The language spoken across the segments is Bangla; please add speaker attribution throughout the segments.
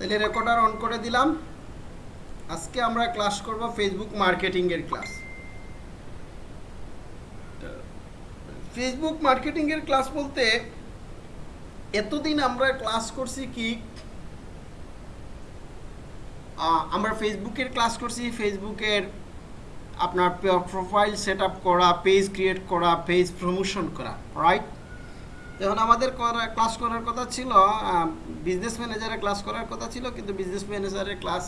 Speaker 1: তাহলে রেকর্ডার অন করে দিলাম। আজকে আমরা ক্লাস করব ফেসবুক মার্কেটিং এর ক্লাস ফেসবুক মার্কেটিং এর ক্লাস বলতে এতদিন আমরা ক্লাস করছি কি আমরা ফেসবুকের ক্লাস করছি। ফেসবুকের আপনার প্রোফাইল সেট করা পেজ ক্রিয়েট করা পেজ প্রমোশন করা রাইট এখন আমাদের ক্লাস করার কথা ছিল বিজনেস ম্যানেজারের ক্লাস করার কথা ছিল, কিন্তু বিজনেস ম্যানেজারের ক্লাস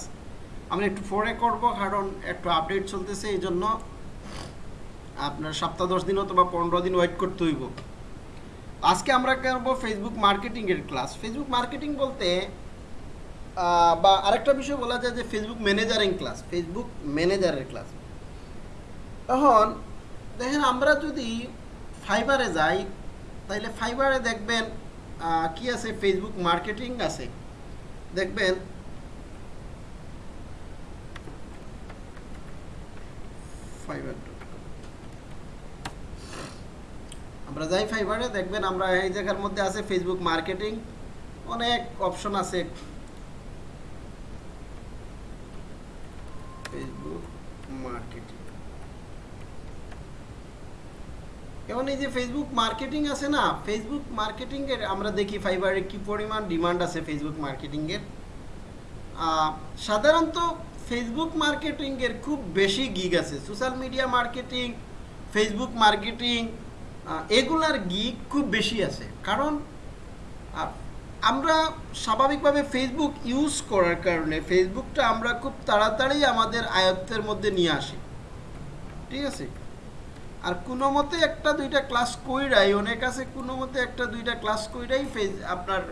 Speaker 1: আমরা একটু পরে করব, কারণ একটু আপডেট চলতেছে, এই জন্য আপনার সপ্তাহ দশ দিন অথবা পনেরো দিন ওয়েট করতে হইব। আজকে আমরা করব ফেসবুক মার্কেটিংয়ের ক্লাস ফেসবুক মার্কেটিং বলতে বা আরেকটা বিষয় বলা যায় যে ফেসবুক ম্যানেজারিং ক্লাস ফেসবুক ম্যানেজারের ক্লাস এখন, দেখেন আমরা যদি ফাইবারে যাই তাহলে ফাইবারে দেখবেন কি আছে? ফেসবুক মার্কেটিং আছে। দেখবেন ফাইবার আমরা যাই ফাইবারে দেখবেন আমরা এই জায়গার মধ্যে আছে ফেসবুক মার্কেটিং অনেক অপশন আছে। ফেসবুক মার্কেটিং এখন এই যে ফেসবুক মার্কেটিং আছে না ফেসবুক মার্কেটিংয়ের আমরা দেখি ফাইবারের কি পরিমাণ ডিমান্ড আছে ফেসবুক মার্কেটিংয়ের সাধারণত ফেসবুক মার্কেটিংয়ের খুব বেশি গিগ আছে। Social media marketing Facebook marketing এগুলার গিগ খুব বেশি আছে। কারণ আমরা স্বাভাবিকভাবে ফেসবুক ইউজ করার কারণে ফেসবুকটা আমরা খুব তাড়াতাড়ি আমাদের আয়ত্তের মধ্যে নিয়ে আসি। ঠিক আছে? আর কোনো মতে একটা দুইটা ক্লাস কইরাই, অনেক আছে কোনো মতে একটা দুইটা ক্লাস কইরাই ফেস আপনার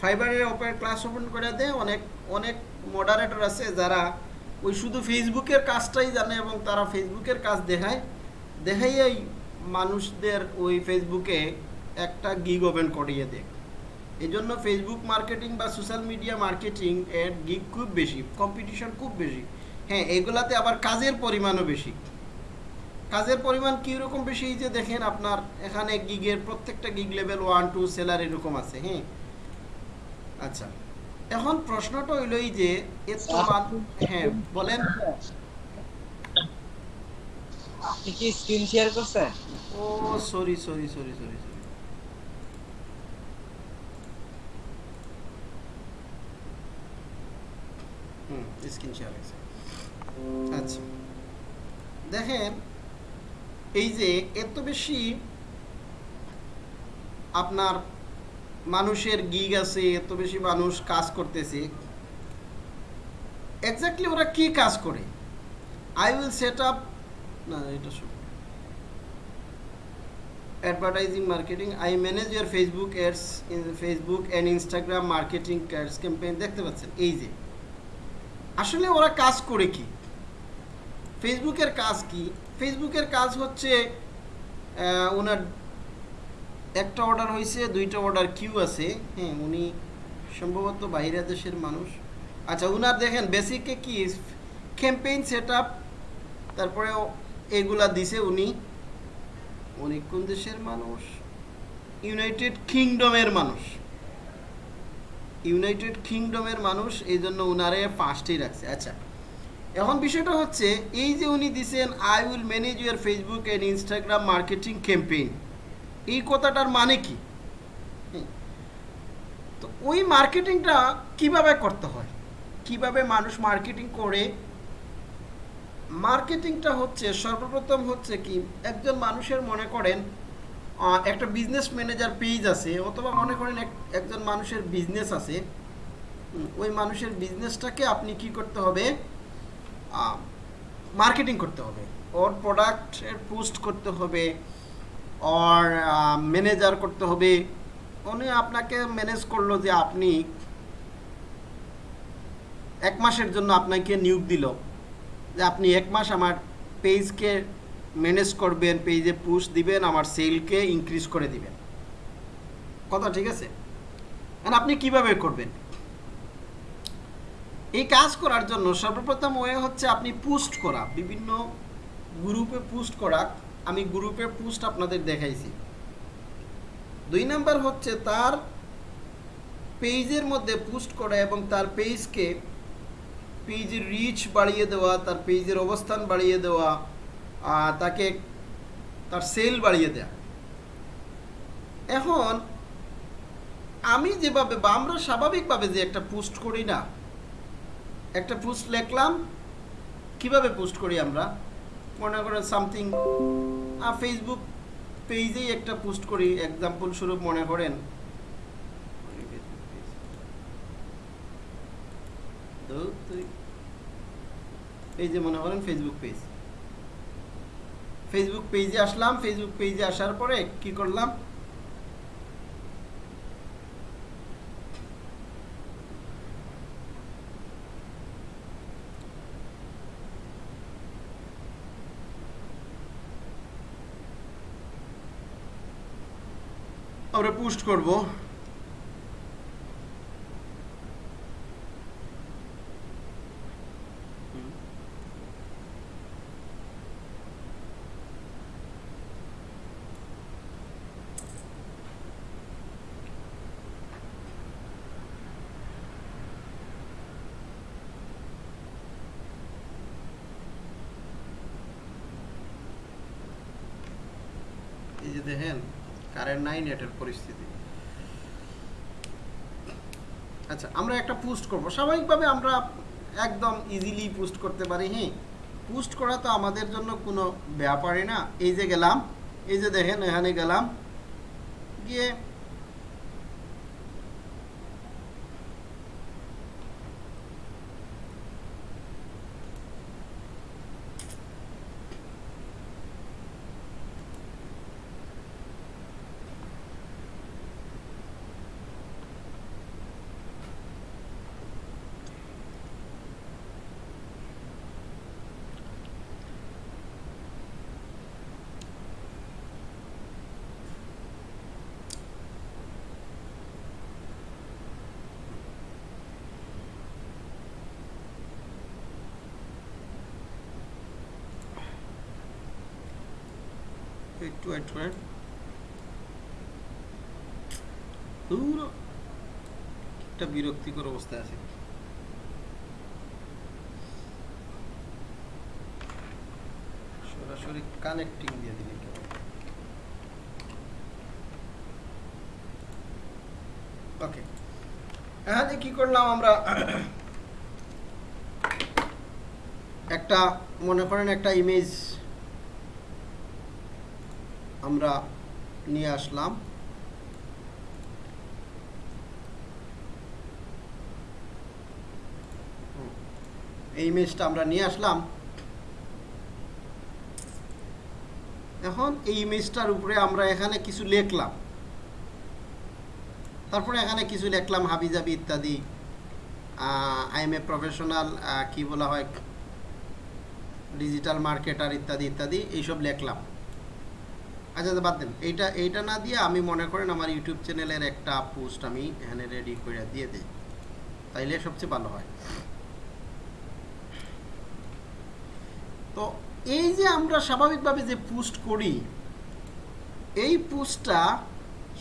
Speaker 1: ফাইবারের ওপরে ক্লাস ওপেন করে দেয়। অনেক অনেক মডারেটর আছে যারা ওই শুধু ফেসবুকের কাজটাই জানে এবং তারা ফেসবুকের কাজ দেখায়। দেখাইয়াই মানুষদের ওই ফেসবুকে একটা গিগ ওপেন করিয়ে দেয়। এই জন্য ফেসবুক মার্কেটিং বা সোশ্যাল মিডিয়া মার্কেটিং এর গিগ খুব বেশি কম্পিটিশন খুব বেশি। হ্যাঁ এগুলাতে আবার কাজের পরিমাণও বেশি। কাজের পরিমাণ কীরকম বেশি? যে দেখেন আপনার এখানে গিগের প্রত্যেকটা gig level one two seller এরকম আছে হ্যাঁ? আচ্ছা এখন প্রশ্নটা হইল এই যে এত হ্যাঁ বলেন।
Speaker 2: আপনি কি স্ক্রিন শেয়ার করছেন?
Speaker 1: ও sorry sorry sorry sorry sorry hmm screen share আছে আচ্ছা দেখেন এই যে এত বেশি আপনার মানুষের গিগ আছে, এত বেশি মানুষ কাজ করতেছে এক্স্যাক্টলি ওরা কি কাজ করে? আই উইল সেট আপ না, এটা advertising, marketing, i manage your facebook ads in facebook and instagram marketing ads campaign, দেখতে পাচ্ছেন? এই যে। আসলে ওরা কাজ করে কি? ফেসবুকের কাজ কি? ফেসবুকের কাজ হচ্ছে ওনার একটা অর্ডার হয়েছে দুইটা অর্ডার কিউ আছে। হ্যাঁ উনি সম্ভবত বাইরে দেশের মানুষ। আচ্ছা ওনার দেখেন বেসিকে কি? ক্যাম্পেইন সেট আপ তারপরে এগুলা দিছে উনি। উনি কোন দেশের মানুষ? ইউনাইটেড কিংডমের মানুষ। ইউনাইটেড কিংডমের মানুষ, এই জন্য উনারে পাঁচটি রাখছে। আচ্ছা এখন বিষয়টা হচ্ছে, এই যে উনি দিছেন I will manage your Facebook and Instagram marketing campaign এই কথাটার মানে কি? তো ওই মার্কেটিংটা কীভাবে করতে হয়? কীভাবে মানুষ মার্কেটিং করে? মার্কেটিংটা হচ্ছে, সর্বপ্রথম হচ্ছে কি, একজন মানুষের মনে করেন একটা বিজনেস ম্যানেজার পেজ আছে, অথবা মনে করেন এক- একজন মানুষের বিজনেস আছে। ওই মানুষের বিজনেসটাকে আপনি কি করতে হবে? মার্কেটিং করতে হবে, ওর প্রোডাক্টের পোস্ট করতে হবে, ওর ম্যানেজার করতে হবে। উনি আপনাকে ম্যানেজ করল যে আপনি এক মাসের জন্য আপনাকে নিয়োগ দিল, যে আপনি এক মাস আমার পেজকে ম্যানেজ করবেন পেজে পুশ দিবেন, আমার সেলকে ইনক্রিজ করে দিবেন। কথা ঠিক আছে? এখন আপনি কীভাবে করবেন? এই কাজ করার জন্য সর্বপ্রথম ওয়ে হচ্ছে আপনি পোস্ট করা, বিভিন্ন গ্রুপে পোস্ট করা। আমি গ্রুপে পোস্ট আপনাদের দেখাইছি। দুই নাম্বার হচ্ছে তার পেজের মধ্যে পোস্ট করা এবং তার পেজকে পেজের রিচ বাড়িয়ে দেওয়া, তার পেজের অবস্থান বাড়িয়ে দেওয়া তাকে তার সেল বাড়িয়ে দেওয়া এখন আমি যেভাবে বা আমরা স্বাভাবিকভাবে যে একটা পোস্ট করি না একটা পোস্ট লিখলাম। কীভাবে পোস্ট করি আমরা? মনে করেন সামথিং ফেসবুক পেজেই একটা পোস্ট করি। এক্সাম্পল স্বরূপ মনে করেন। এই যে মনে করেন ফেসবুক পেজ ফেসবুক পেজে আসলাম। ফেসবুক পেজে আসার পরে কি করলাম? আমরা পোস্ট করব এই যে দেখেন কারেন্ট নাই নেটের পরিস্থিতি। আচ্ছা আমরা একটা পোস্ট করব। স্বাভাবিকভাবে আমরা একদম ইজিলি পোস্ট করতে পারি হ্যাঁ? পোস্ট করা তো আমাদের জন্য কোনো ব্যাপারই না। এই যে গেলাম, এই যে দেখেন, এখানে গেলাম। গিয়ে একটু ওয়েট করেন দূর একটা বিরক্তিকর অবস্থায় আছে। সরাসরি কানেক্টিং দিয়ে দিলি কি করলাম আমরা? একটা, মনে করেন একটা ইমেজ আমরা নিয়ে আসলাম হুম। এই ইমেজটা আমরা নিয়ে আসলাম। এখন এই ইমেজটার উপরে আমরা এখানে কিছু লিখলাম। তারপরে এখানে কিছু লিখলাম হাবিজাবি ইত্যাদি আই এম এ প্রফেশনাল কি বলা হয় ডিজিটাল মার্কেটার ইত্যাদি ইত্যাদি এইসব লিখলাম। আচ্ছা আচ্ছা, বাদ দেন। এইটা এইটা না দিয়ে আমি মনে করেন আমার ইউটিউব চ্যানেলের একটা পোস্ট আমি এখানে রেডি করে দিয়ে দিই। তাইলে সবচেয়ে ভালো হয় তো এই যে আমরা স্বাভাবিকভাবে যে পোস্ট করি, এই পোস্টটা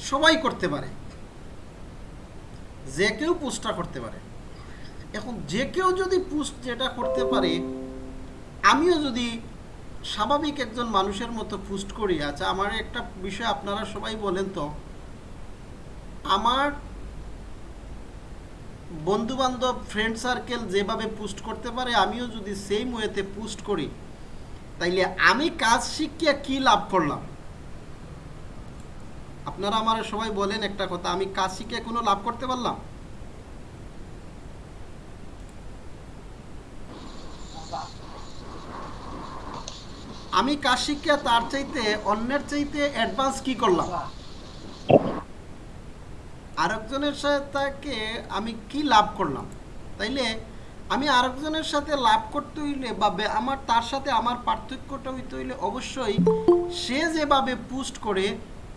Speaker 1: সবাই করতে পারে। যে কেউ পোস্টটা করতে পারে। এখন যে কেউ যদি পোস্ট যেটা করতে পারে, আমিও যদি স্বাভাবিক একজন মানুষের মতো পোস্ট করি আচ্ছা আমার একটা বিষয় আপনারা সবাই বলেন তো, আমার বন্ধু বান্ধব ফ্রেন্ড সার্কেল যেভাবে পোস্ট করতে পারে, আমিও যদি সেম ওয়েতে পোস্ট করি তাইলে আমি কাজ শিখিয়া কি লাভ করলাম? আপনারা আমার সবাই বলেন একটা কথা, আমি কাজ শিখে কোনো লাভ করতে পারলাম? আমি কাজ শিখিয়া তার চাইতে, অন্যের চাইতে অ্যাডভান্স কি করলাম? আরেকজনের সাথে তাকে আমি কি লাভ করলাম? তাইলে আমি আরেকজনের সাথে লাভ করতে হইলে বা আমার তার সাথে আমার পার্থক্যটা হইতে হইলে অবশ্যই সে যেভাবে পোস্ট করে,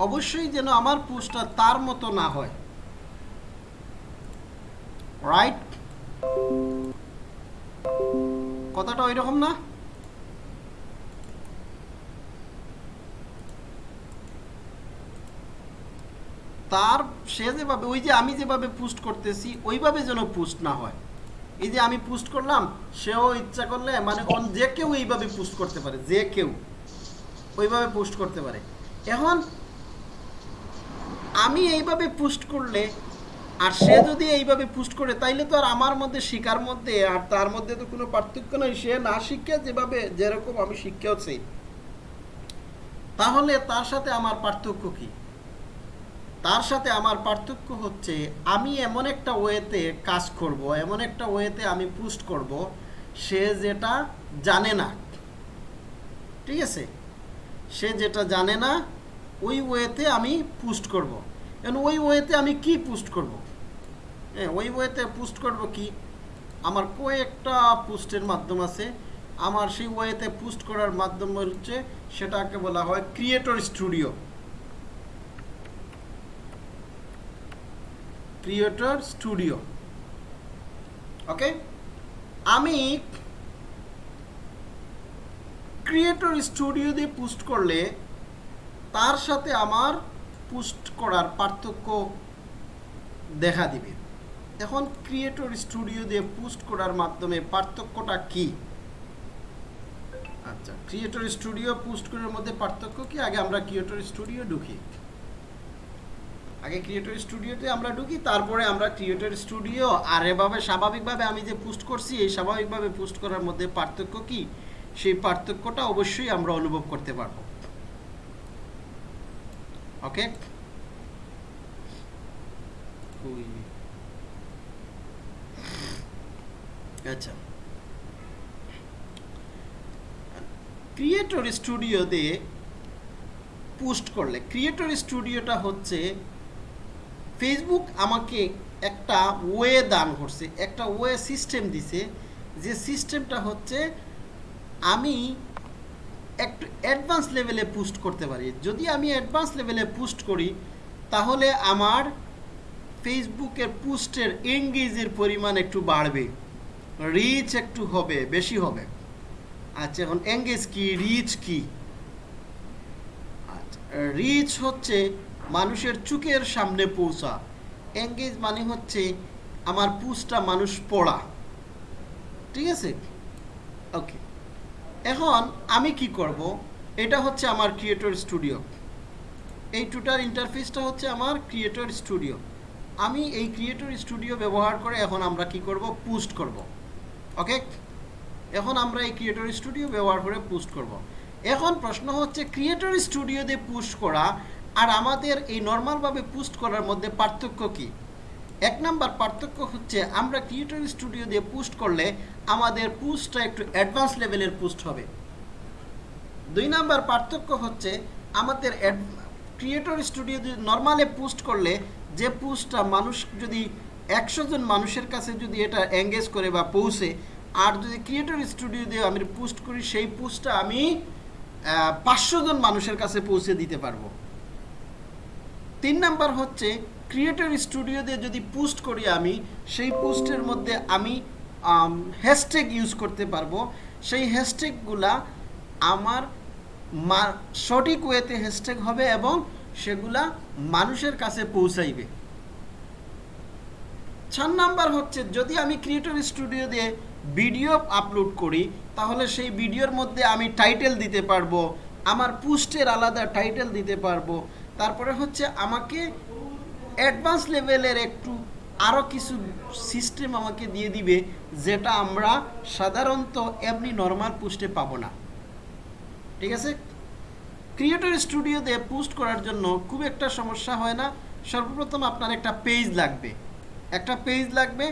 Speaker 1: অবশ্যই যেন আমার পোস্টটা তার মতো না হয়। রাইট কথাটা ওই রকম না? তার সে যেভাবে ওই যে আমি যেভাবে পোস্ট করতেছি, ওইভাবে যেন পোস্ট না হয়। এই যে আমি পোস্ট করলাম, সেও ইচ্ছা করলে মানে অন- যে কেউ এইভাবে পোস্ট করতে পারে, যে কেউ ওইভাবে পোস্ট করতে পারে। এখন আমি এইভাবে পোস্ট করলে, আর সে যদি এইভাবে পোস্ট করে, তাইলে তো আর আমার মধ্যে শিকার মধ্যে, আর তার মধ্যে তো কোনো পার্থক্য নাই। সে না শিক্ষা যেভাবে, যেরকম আমি শিক্ষাও তাহলে তার সাথে আমার পার্থক্য কি? তার সাথে আমার পার্থক্য হচ্ছে আমি এমন একটা ওয়েতে কাজ করব, এমন একটা ওয়েতে আমি পোস্ট করব, সে যেটা জানে না। ঠিক আছে? সে যেটা জানে না, ওই ওয়েতে আমি পোস্ট করব। এখন ওই ওয়েতে আমি কি পোস্ট করব? হ্যাঁ ওই ওয়েতে পোস্ট করব কি? আমার কয়েকটা পোস্টের মাধ্যম আছে। আমার সেই ওয়েতে পোস্ট করার মাধ্যম হচ্ছে, সেটাকে বলা হয় creator studio creator studio okay আমি ক্রিয়েটর স্টুডিও দিয়ে পোস্ট করলে তার সাথে আমার পোস্ট করার পার্থক্য দেখা দিবে। এখন ক্রিয়েটর স্টুডিও দিয়ে পোস্ট করার মাধ্যমে পার্থক্যটা কি? আচ্ছা ক্রিয়েটর স্টুডিও পোস্ট করার মধ্যে পার্থক্য কি? আগে আমরা ক্রিয়েটর স্টুডিও ঢুকি। আগে ক্রিয়েটর স্টুডিওতে আমরা ঢুকি তারপরে আমরা ক্রিয়েটর স্টুডিও আর এভাবে স্বাভাবিকভাবে আমি যে পোস্ট করছি এই স্বাভাবিকভাবে পোস্ট করার মধ্যে পার্থক্য কি? সেই পার্থক্যটা অবশ্যই আমরা অনুভব করতে পারব। ওকে আচ্ছা। ক্রিয়েটর স্টুডিওতে পোস্ট করলে ক্রিয়েটর স্টুডিওটা হচ্ছে ফেসবুক আমাকে একটা ওয়ে দান করছে, একটা ওয়ে সিস্টেম দিছে, যে সিস্টেমটা হচ্ছে আমি একটু অ্যাডভান্স লেভেলে পোস্ট করতে পারি। যদি আমি অ্যাডভান্স লেভেলে পোস্ট করি, তাহলে আমার ফেসবুকের পোস্টের এঙ্গেজের পরিমাণ একটু বাড়বে রিচ একটু হবে, বেশি হবে। আচ্ছা এখন এঙ্গেজ কি রিচ কি? আচ্ছা রিচ হচ্ছে মানুষের চোখের সামনে পৌঁছা। এঙ্গেজ মানে হচ্ছে আমার পোস্টটা মানুষ পড়া। ঠিক আছে? ওকে এখন আমি কি করব? এটা হচ্ছে আমার ক্রিয়েটর স্টুডিও এই টুটার ইন্টারফেসটা হচ্ছে আমার ক্রিয়েটর স্টুডিও আমি এই ক্রিয়েটর স্টুডিও ব্যবহার করে এখন আমরা কি করব? পোস্ট করব। ওকে এখন আমরা এই ক্রিয়েটর স্টুডিও ব্যবহার করে পোস্ট করব। এখন প্রশ্ন হচ্ছে ক্রিয়েটর স্টুডিও দিয়ে পোস্ট করা আর আমাদের এই নর্মালভাবে পোস্ট করার মধ্যে পার্থক্য কি? এক নাম্বার পার্থক্য হচ্ছে আমরা ক্রিয়েটর স্টুডিও দিয়ে পোস্ট করলে আমাদের পোস্টটা একটু অ্যাডভান্স লেভেলের পোস্ট হবে। দুই নাম্বার পার্থক্য হচ্ছে আমাদের ক্রিয়েটর স্টুডিও নর্মালে পোস্ট করলে যে পোস্টটা মানুষ যদি একশো জন মানুষের কাছে যদি এটা এঙ্গেজ করে বা পৌঁছে, আর যদি ক্রিয়েটর স্টুডিও দিয়ে আমি পোস্ট করি, সেই পোস্টটা আমি পাঁচশো জন মানুষের কাছে পৌঁছে দিতে পারব। তিন নাম্বার হচ্ছে ক্রিয়েটর স্টুডিও দিয়ে যদি পোস্ট করি আমি, সেই পোস্টের মধ্যে আমি হ্যাশট্যাগ ইউজ করতে পারব। সেই হ্যাশট্যাগুলা আমার মা, সঠিক ওয়েতে হ্যাশট্যাগ হবে এবং সেগুলা মানুষের কাছে পৌঁছাইবে। চার নাম্বার হচ্ছে, যদি আমি ক্রিয়েটর স্টুডিও দিয়ে ভিডিও আপলোড করি, তাহলে সেই ভিডিওর মধ্যে আমি টাইটেল দিতে পারব, আমার পোস্টের আলাদা টাইটেল দিতে পারব তারপরে হচ্ছে আমাকে অ্যাডভান্স লেভেলের একটু আরও কিছু সিস্টেম আমাকে দিয়ে দিবে, যেটা আমরা সাধারণত এমনি নর্মাল পোস্টে পাবো না। ঠিক আছে? ক্রিয়েটর স্টুডিওতে পোস্ট করার জন্য খুব একটা সমস্যা হয় না। সর্বপ্রথম আপনার একটা পেজ লাগবে। একটা পেজ লাগবে।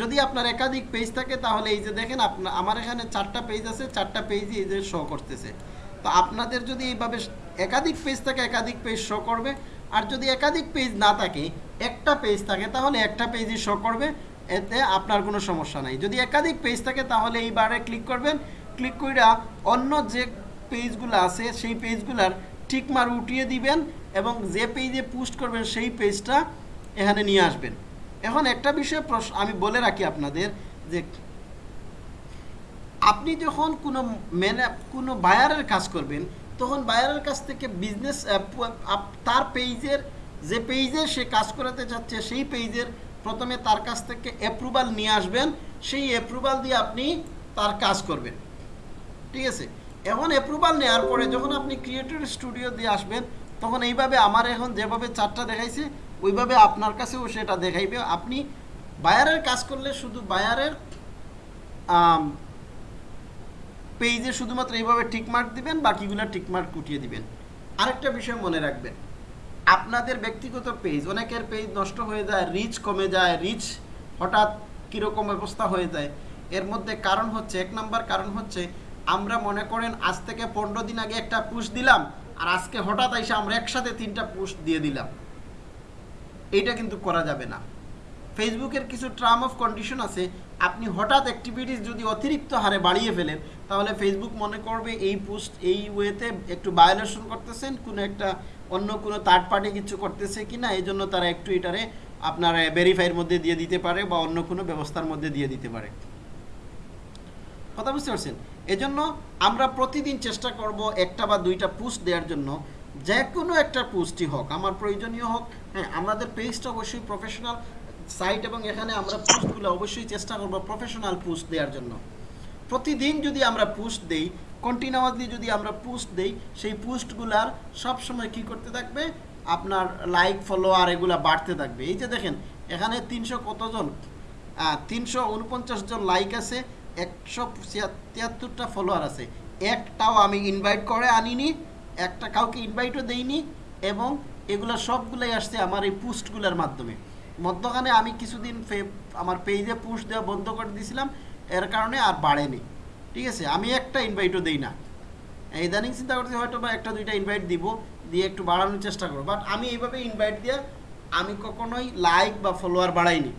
Speaker 1: যদি আপনার একাধিক পেজ থাকে, তাহলে এই যে দেখেন আপনার আমার এখানে চারটা পেজ আছে, চারটা পেজই এই যে শো করতেছে। তো আপনাদের যদি এইভাবে একাধিক পেজ থাকে একাধিক পেজ শো করবে। আর যদি একাধিক পেজ না থাকে, একটা পেজ থাকে, তাহলে একটা পেজই শো করবে। এতে আপনার কোনো সমস্যা নাই। যদি একাধিক পেজ থাকে, তাহলে এই বারে ক্লিক করবেন। ক্লিক করে অন্য যে পেজগুলো আছে, সেই পেজগুলার টিকমার উঠিয়ে দিবেন এবং যে পেজে পোস্ট করবেন, সেই পেজটা এখানে নিয়ে আসবেন। এখন একটা বিষয়ে প্রশ্ন, আমি বলে রাখি আপনাদের যে, আপনি যখন কোনো ম্যানে কোনো বায়ারের কাজ করবেন তখন বায়ারের কাছ থেকে বিজনেস তার পেজের যে পেজে সে কাজ করাতে চাচ্ছে, সেই পেজের প্রথমে তার কাছ থেকে অ্যাপ্রুভাল নিয়ে আসবেন। সেই অ্যাপ্রুভাল দিয়ে আপনি তার কাজ করবেন। ঠিক আছে? এখন অ্যাপ্রুভাল নেওয়ার পরে যখন আপনি ক্রিয়েটর স্টুডিও দিয়ে আসবেন, তখন এইভাবে আমার এখন যেভাবে চারটা দেখাইছে, ওইভাবে আপনার কাছেও সেটা দেখাইবে। আপনি বায়ারের কাজ করলে শুধু বায়ারের পেজে শুধুমাত্র এইভাবে টিকমার্ক দিবেন, বাকিগুলো টিকমার্ক কুটিয়ে দিবেন। আরেকটা বিষয় মনে রাখবেন, আপনাদের ব্যক্তিগত পেজ, অনেকের পেজ নষ্ট হয়ে যায় রিচ কমে যায় রিচ হঠাৎ কীরকম অবস্থা হয়ে যায়, এর মধ্যে কারণ হচ্ছে, এক নম্বর কারণ হচ্ছে, আমরা মনে করেন আজ থেকে পনেরো দিন আগে একটা পুশ দিলাম, আর আজকে হঠাৎ এসে আমরা একসাথে তিনটা পুশ দিয়ে দিলাম। এইটা কিন্তু করা যাবে না। ফেসবুকের কিছু টার্ম অফ কন্ডিশন আছে, আপনি হঠাৎ অ্যাক্টিভিটিস যদি অতিরিক্ত হারে বাড়িয়ে ফেলেন, তাহলে ফেসবুক মনে করবে এই পোস্ট এই ওয়েতে একটু ভায়োলেশন করতেছেন, কোনো একটা অন্য কোনো থার্ড পার্টি কিছু করতেছে কি না এই জন্য তারা একটু এটারে আপনার ভেরিফাইয়ের মধ্যে দিয়ে দিতে পারে বা অন্য কোনো ব্যবস্থার মধ্যে দিয়ে দিতে পারে। কথা বুঝতে পারছেন? এজন্য আমরা প্রতিদিন চেষ্টা করব একটা বা দুইটা পোস্ট দেওয়ার জন্য, যে কোনো একটা পোস্টই হোক, আমার প্রয়োজনীয় হোক হ্যাঁ আমাদের পেজটা অবশ্যই প্রফেশনাল সাইট এবং এখানে আমরা পোস্টগুলো অবশ্যই চেষ্টা করব প্রফেশনাল পোস্ট দেওয়ার জন্য। প্রতিদিন যদি আমরা পোস্ট দেই কন্টিনিউয়াসলি যদি আমরা পোস্ট দেই, সেই পোস্টগুলার সবসময় কি করতে থাকবে? আপনার লাইক ফলোয়ার এগুলা বাড়তে থাকবে। এই যে দেখেন, এখানে তিনশো কতজন তিনশো উনপঞ্চাশ জন লাইক আছে, একশো তিয়াত্তরটা ফলোয়ার আছে। একটাও আমি ইনভাইট করে আনিনি, একটা কাউকে ইনভাইটও দেইনি, এবং এগুলো সবগুলোই আসছে আমার এই পোস্টগুলোর মাধ্যমে। মধ্যখানে আমি কিছুদিন আমার পেজে পোস্ট দেওয়া বন্ধ করে দিয়েছিলাম, এর কারণে আর বাড়েনি। ঠিক আছে? আমি একটা ইনভাইটও দিই না। ইদানিং চিন্তা করছি হয়তো বা একটা দুইটা ইনভাইট দিব, দিয়ে একটু বাড়ানোর চেষ্টা করব। বাট আমি এইভাবে ইনভাইট দিয়ে, আমি কখনোই লাইক বা ফলোয়ার বাড়াইনি।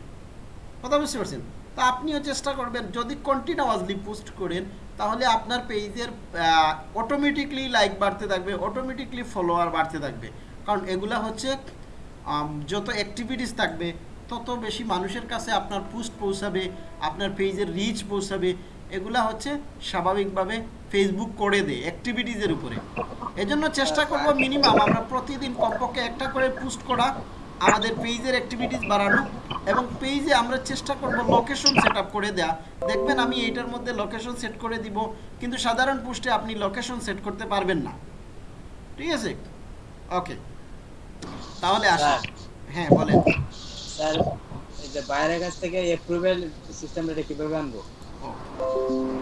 Speaker 1: কথা বুঝতে পারছেন? তা আপনিও চেষ্টা করবেন, যদি কন্টিনিউয়াসলি পোস্ট করেন, তাহলে আপনার পেজের অটোমেটিকলি লাইক বাড়তে থাকবে অটোমেটিকলি ফলোয়ার বাড়তে থাকবে। কারণ এগুলা হচ্ছে যত অ্যাক্টিভিটিস থাকবে, তত বেশি মানুষের কাছে আপনার পোস্ট পৌঁছাবে, আপনার পেজের রিচ পৌঁছাবে। এগুলা হচ্ছে স্বাভাবিকভাবে ফেসবুক করে দেয় অ্যাক্টিভিটিসের উপরে। এজন্য চেষ্টা করব মিনিমাম আমরা প্রতিদিন কমপক্ষে একটা করে পোস্ট করা, আমাদের পেজের অ্যাক্টিভিটিস বাড়ানো এবং পেজে আমরা চেষ্টা করব লোকেশন সেট করে দেয়া। দেখবেন আমি এইটার মধ্যে লোকেশন সেট করে দিব, কিন্তু সাধারণ পোস্টে আপনি লোকেশন সেট করতে পারবেন না। ঠিক আছে? ওকে তাহলে আসুন হ্যাঁ বলেন।
Speaker 2: স্যার এই যে বাইরের কাছ থেকে অ্যাপ্রুভাল সিস্টেমটা কীভাবে আনব?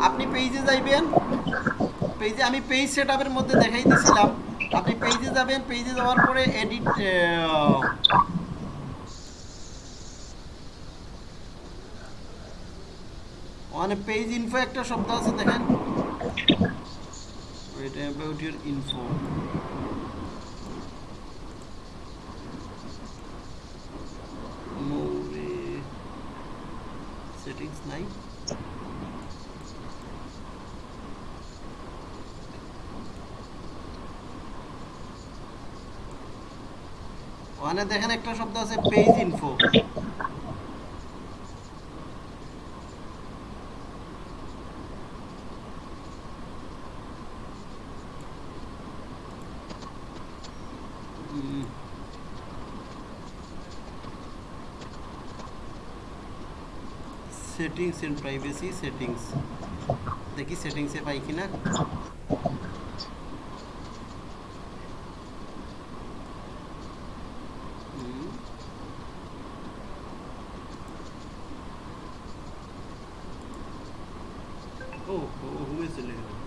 Speaker 1: আপনি পেজে যাইবেন। পেজে আমি পেজ সেটআপের মধ্যে দেখাই দিয়েছিলাম আপনি পেজে যাবেন। পেজে যাওয়ার পরে এডিট মানে পেজ ইনফো একটা শব্দ আছে দেখেন। ইনফো মোরে সেটিংস নাই ওখানে দেখেন একটা শব্দ আছে page info settings and privacy settings দেখি সেটিংসে পাই কিনা ও হুমে চলে গেল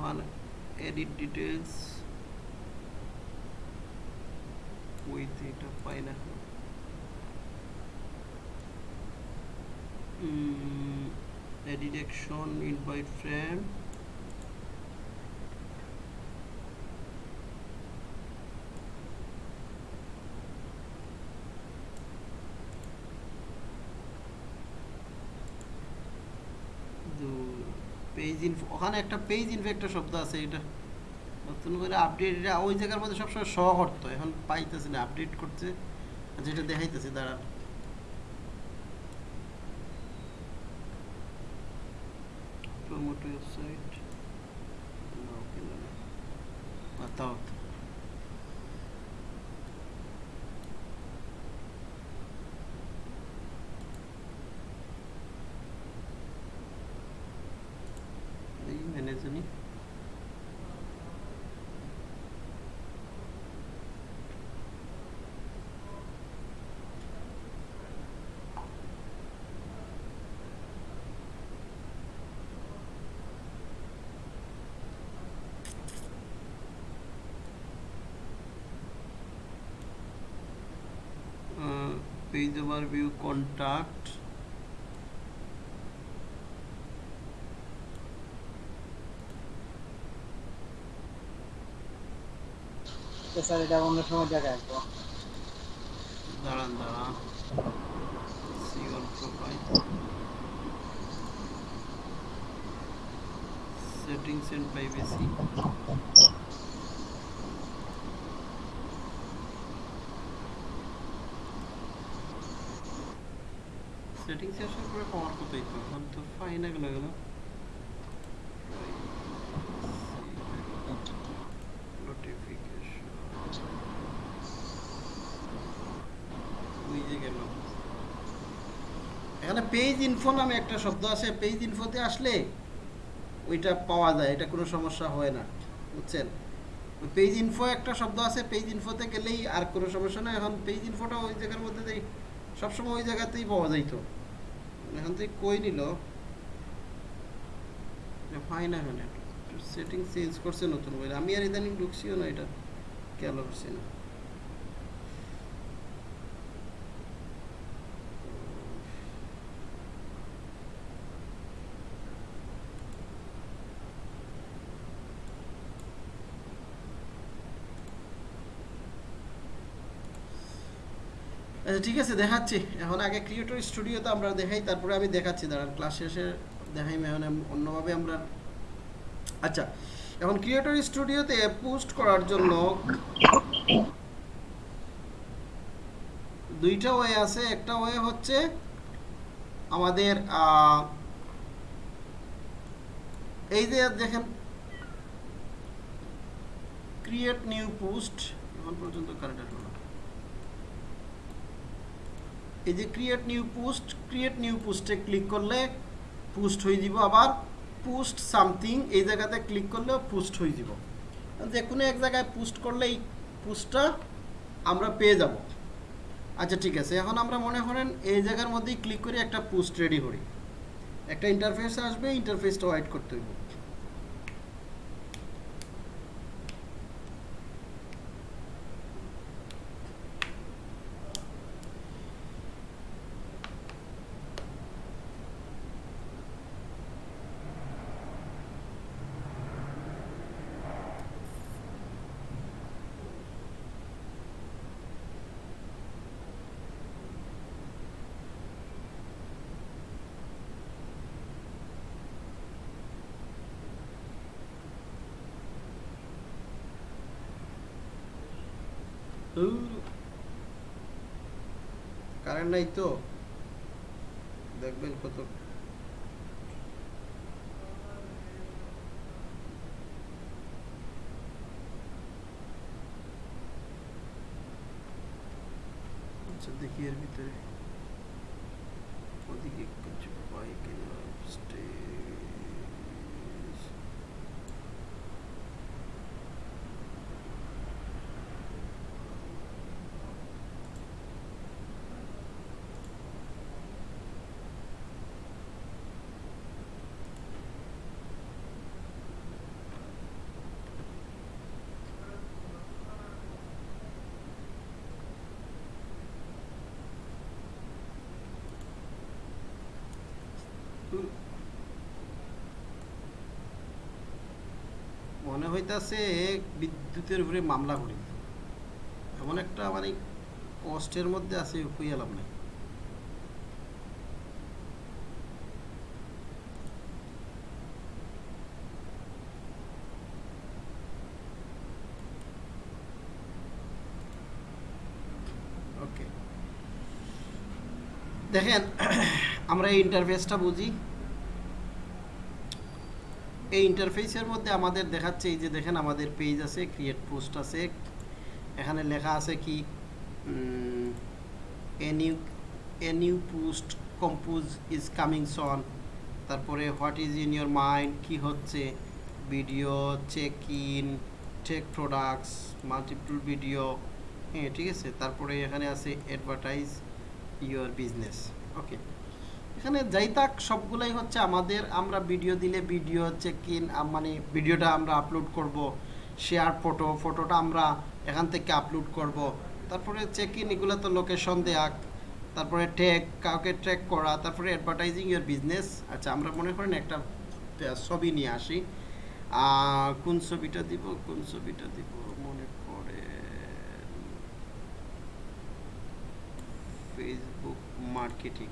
Speaker 1: on edit details with এটা পাই না invite friend. পেজ ইনফো ওখানে একটা পেজ শব্দ আছে এটা। নতুন করে আপডেট ওই জায়গার মধ্যে সবসময় এখন পাইতেছি না আপডেট করতে। যেটা দেখাইতেছে দাঁড়া to your side uh, page overview contact
Speaker 2: sir এটা অন্য সময় দেখা আসব
Speaker 1: দাঁড়ান দাঁড়ান see all profile settings and privacy. Settings আসার পরে পাওয়ার কোথায় তো এখন তো পাই না গেল গেল। নোটিফিকেশন ওই যে গেল। এখানে পেজ ইনফো নামে একটা শব্দ আছে। পেজ ইনফোতে আসলে ওইটা পাওয়া যায়, এটা কোনো সমস্যা হয় না, বুঝছেন? পেজ ইনফো একটা শব্দ আছে পেজ ইনফোতে গেলেই আর কোনো সমস্যা না এখন পেজ ইনফোটা ওই জায়গার মধ্যে দেই, সবসময় ওই জায়গাতেই পাওয়া যাইতো। এখন থেকে কই নিল? পাই না এখানে সেটিং চেঞ্জ করছে নতুন করে আমি আর ইদানিং ঢুকছিও না এটা, খেয়াল করছি না। ঠিক আছে, দেখাচ্ছি। এখন আগে ক্রিয়েটর স্টুডিওতে আমরা দেখাই, তারপরে আমি দেখাচ্ছি। দাঁড়ান ক্লাস শেষে দেখাই এখন অন্যভাবে আমরা আচ্ছা এখন ক্রিয়েটর স্টুডিওতে পোস্ট করার জন্য দুইটা ওয়ে আছে। একটা ওয়ে হচ্ছে আমাদের এই যে দেখেন ক্রিয়েট নিউ পোস্ট এখন পর্যন্ত কারেন্ট এই যে create new post create new পোস্টে ক্লিক করলে পোস্ট হয়ে যাব আবার পোস্ট সামথিং এই জায়গাতে ক্লিক করলেও পোস্ট হয়ে যাব। যে কোনো এক জায়গায় পোস্ট করলে এই পোস্টটা আমরা পেয়ে যাব। আচ্ছা ঠিক আছে। এখন আমরা মনে করেন এই জায়গার মধ্যেই ক্লিক করে একটা পোস্ট রেডি করি। একটা ইন্টারফেস আসবে ইন্টারফেসটা হোয়াইট করতে হইব। কারেন্ট নাই তো। দেখবেন কত আচ্ছা দেখি এর ভিতরে ওদিকে কিছু পাই কিনা স্টেজ মনে হইতাছে বিদ্যুতের উপরে মামলা করি। এমন একটা মানে কষ্টের মধ্যে আছে হইয়ালাম না দেখেন আমরা এই ইন্টারফেসটা বুঝি। এই ইন্টারফেসের মধ্যে আমাদের দেখাচ্ছে, এই যে দেখেন আমাদের পেজ আছে ক্রিয়েট পোস্ট আছে। এখানে লেখা আছে কি a new a new post compose is coming soon তারপরে what is in your mind কি হচ্ছে? Video check in tech products multiple video হ্যাঁ ঠিক আছে? তারপরে এখানে আছে অ্যাডভার্টাইজ ইয়োর বিজনেস ওকে এখানে যাই থাক, সবগুলাই হচ্ছে আমাদের, আমরা ভিডিও দিলে ভিডিও চেক ইন মানে ভিডিওটা আমরা আপলোড করব শেয়ার ফটো ফটোটা আমরা এখান থেকে আপলোড করব। তারপরে চেক ইন এগুলো তো লোকেশন দেয়া। তারপরে ট্যাগ কাউকে ট্র্যাক করা, তারপরে অ্যাডভার্টাইজিং ইয়ার বিজনেস আচ্ছা আমরা মনে করেন একটা ছবি নিয়ে আসি। কোন ছবিটা দিব, কোন ছবিটা দিব, মনে করে ফেসবুক মার্কেটিং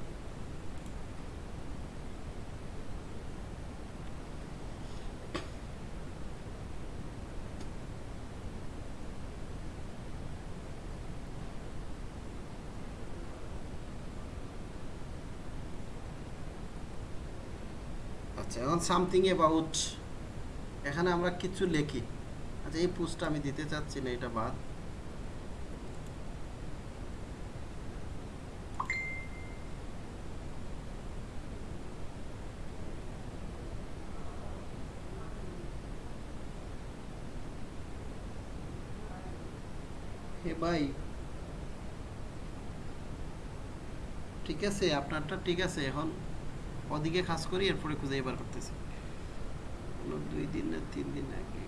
Speaker 1: আচ্ছা এখন সামথিং অ্যাবাউট এখানে আমরা কিছু লিখি। আচ্ছা এই পোস্টটা আমি দিতে চাচ্ছি না, এটা বাদ। ভাই। ঠিক আছে, আপনারটা ঠিক আছে, এখন ওদিকে কাজ করি, এরপরে খুঁজে এবার করতেছি। দুই দিন না তিন দিন আগে।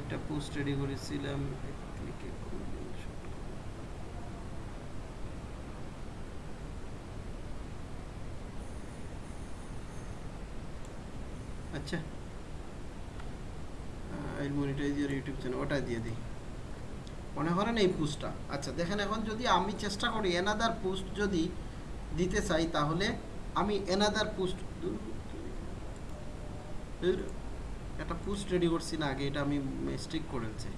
Speaker 1: একটা পোস্ট রেডি করেছিলাম আচ্ছা। I monetize your YouTube channel ওটা দিয়ে দিই। মনে করেন এই পোস্টটা আচ্ছা দেখেন এখন যদি আমি চেষ্টা করি এনাদার পোস্ট যদি দিতে চাই, তাহলে আমি এনাদার পোস্ট একটা পোস্ট রেডি করছি না, আগে এটা আমি মিস্টেক করেছি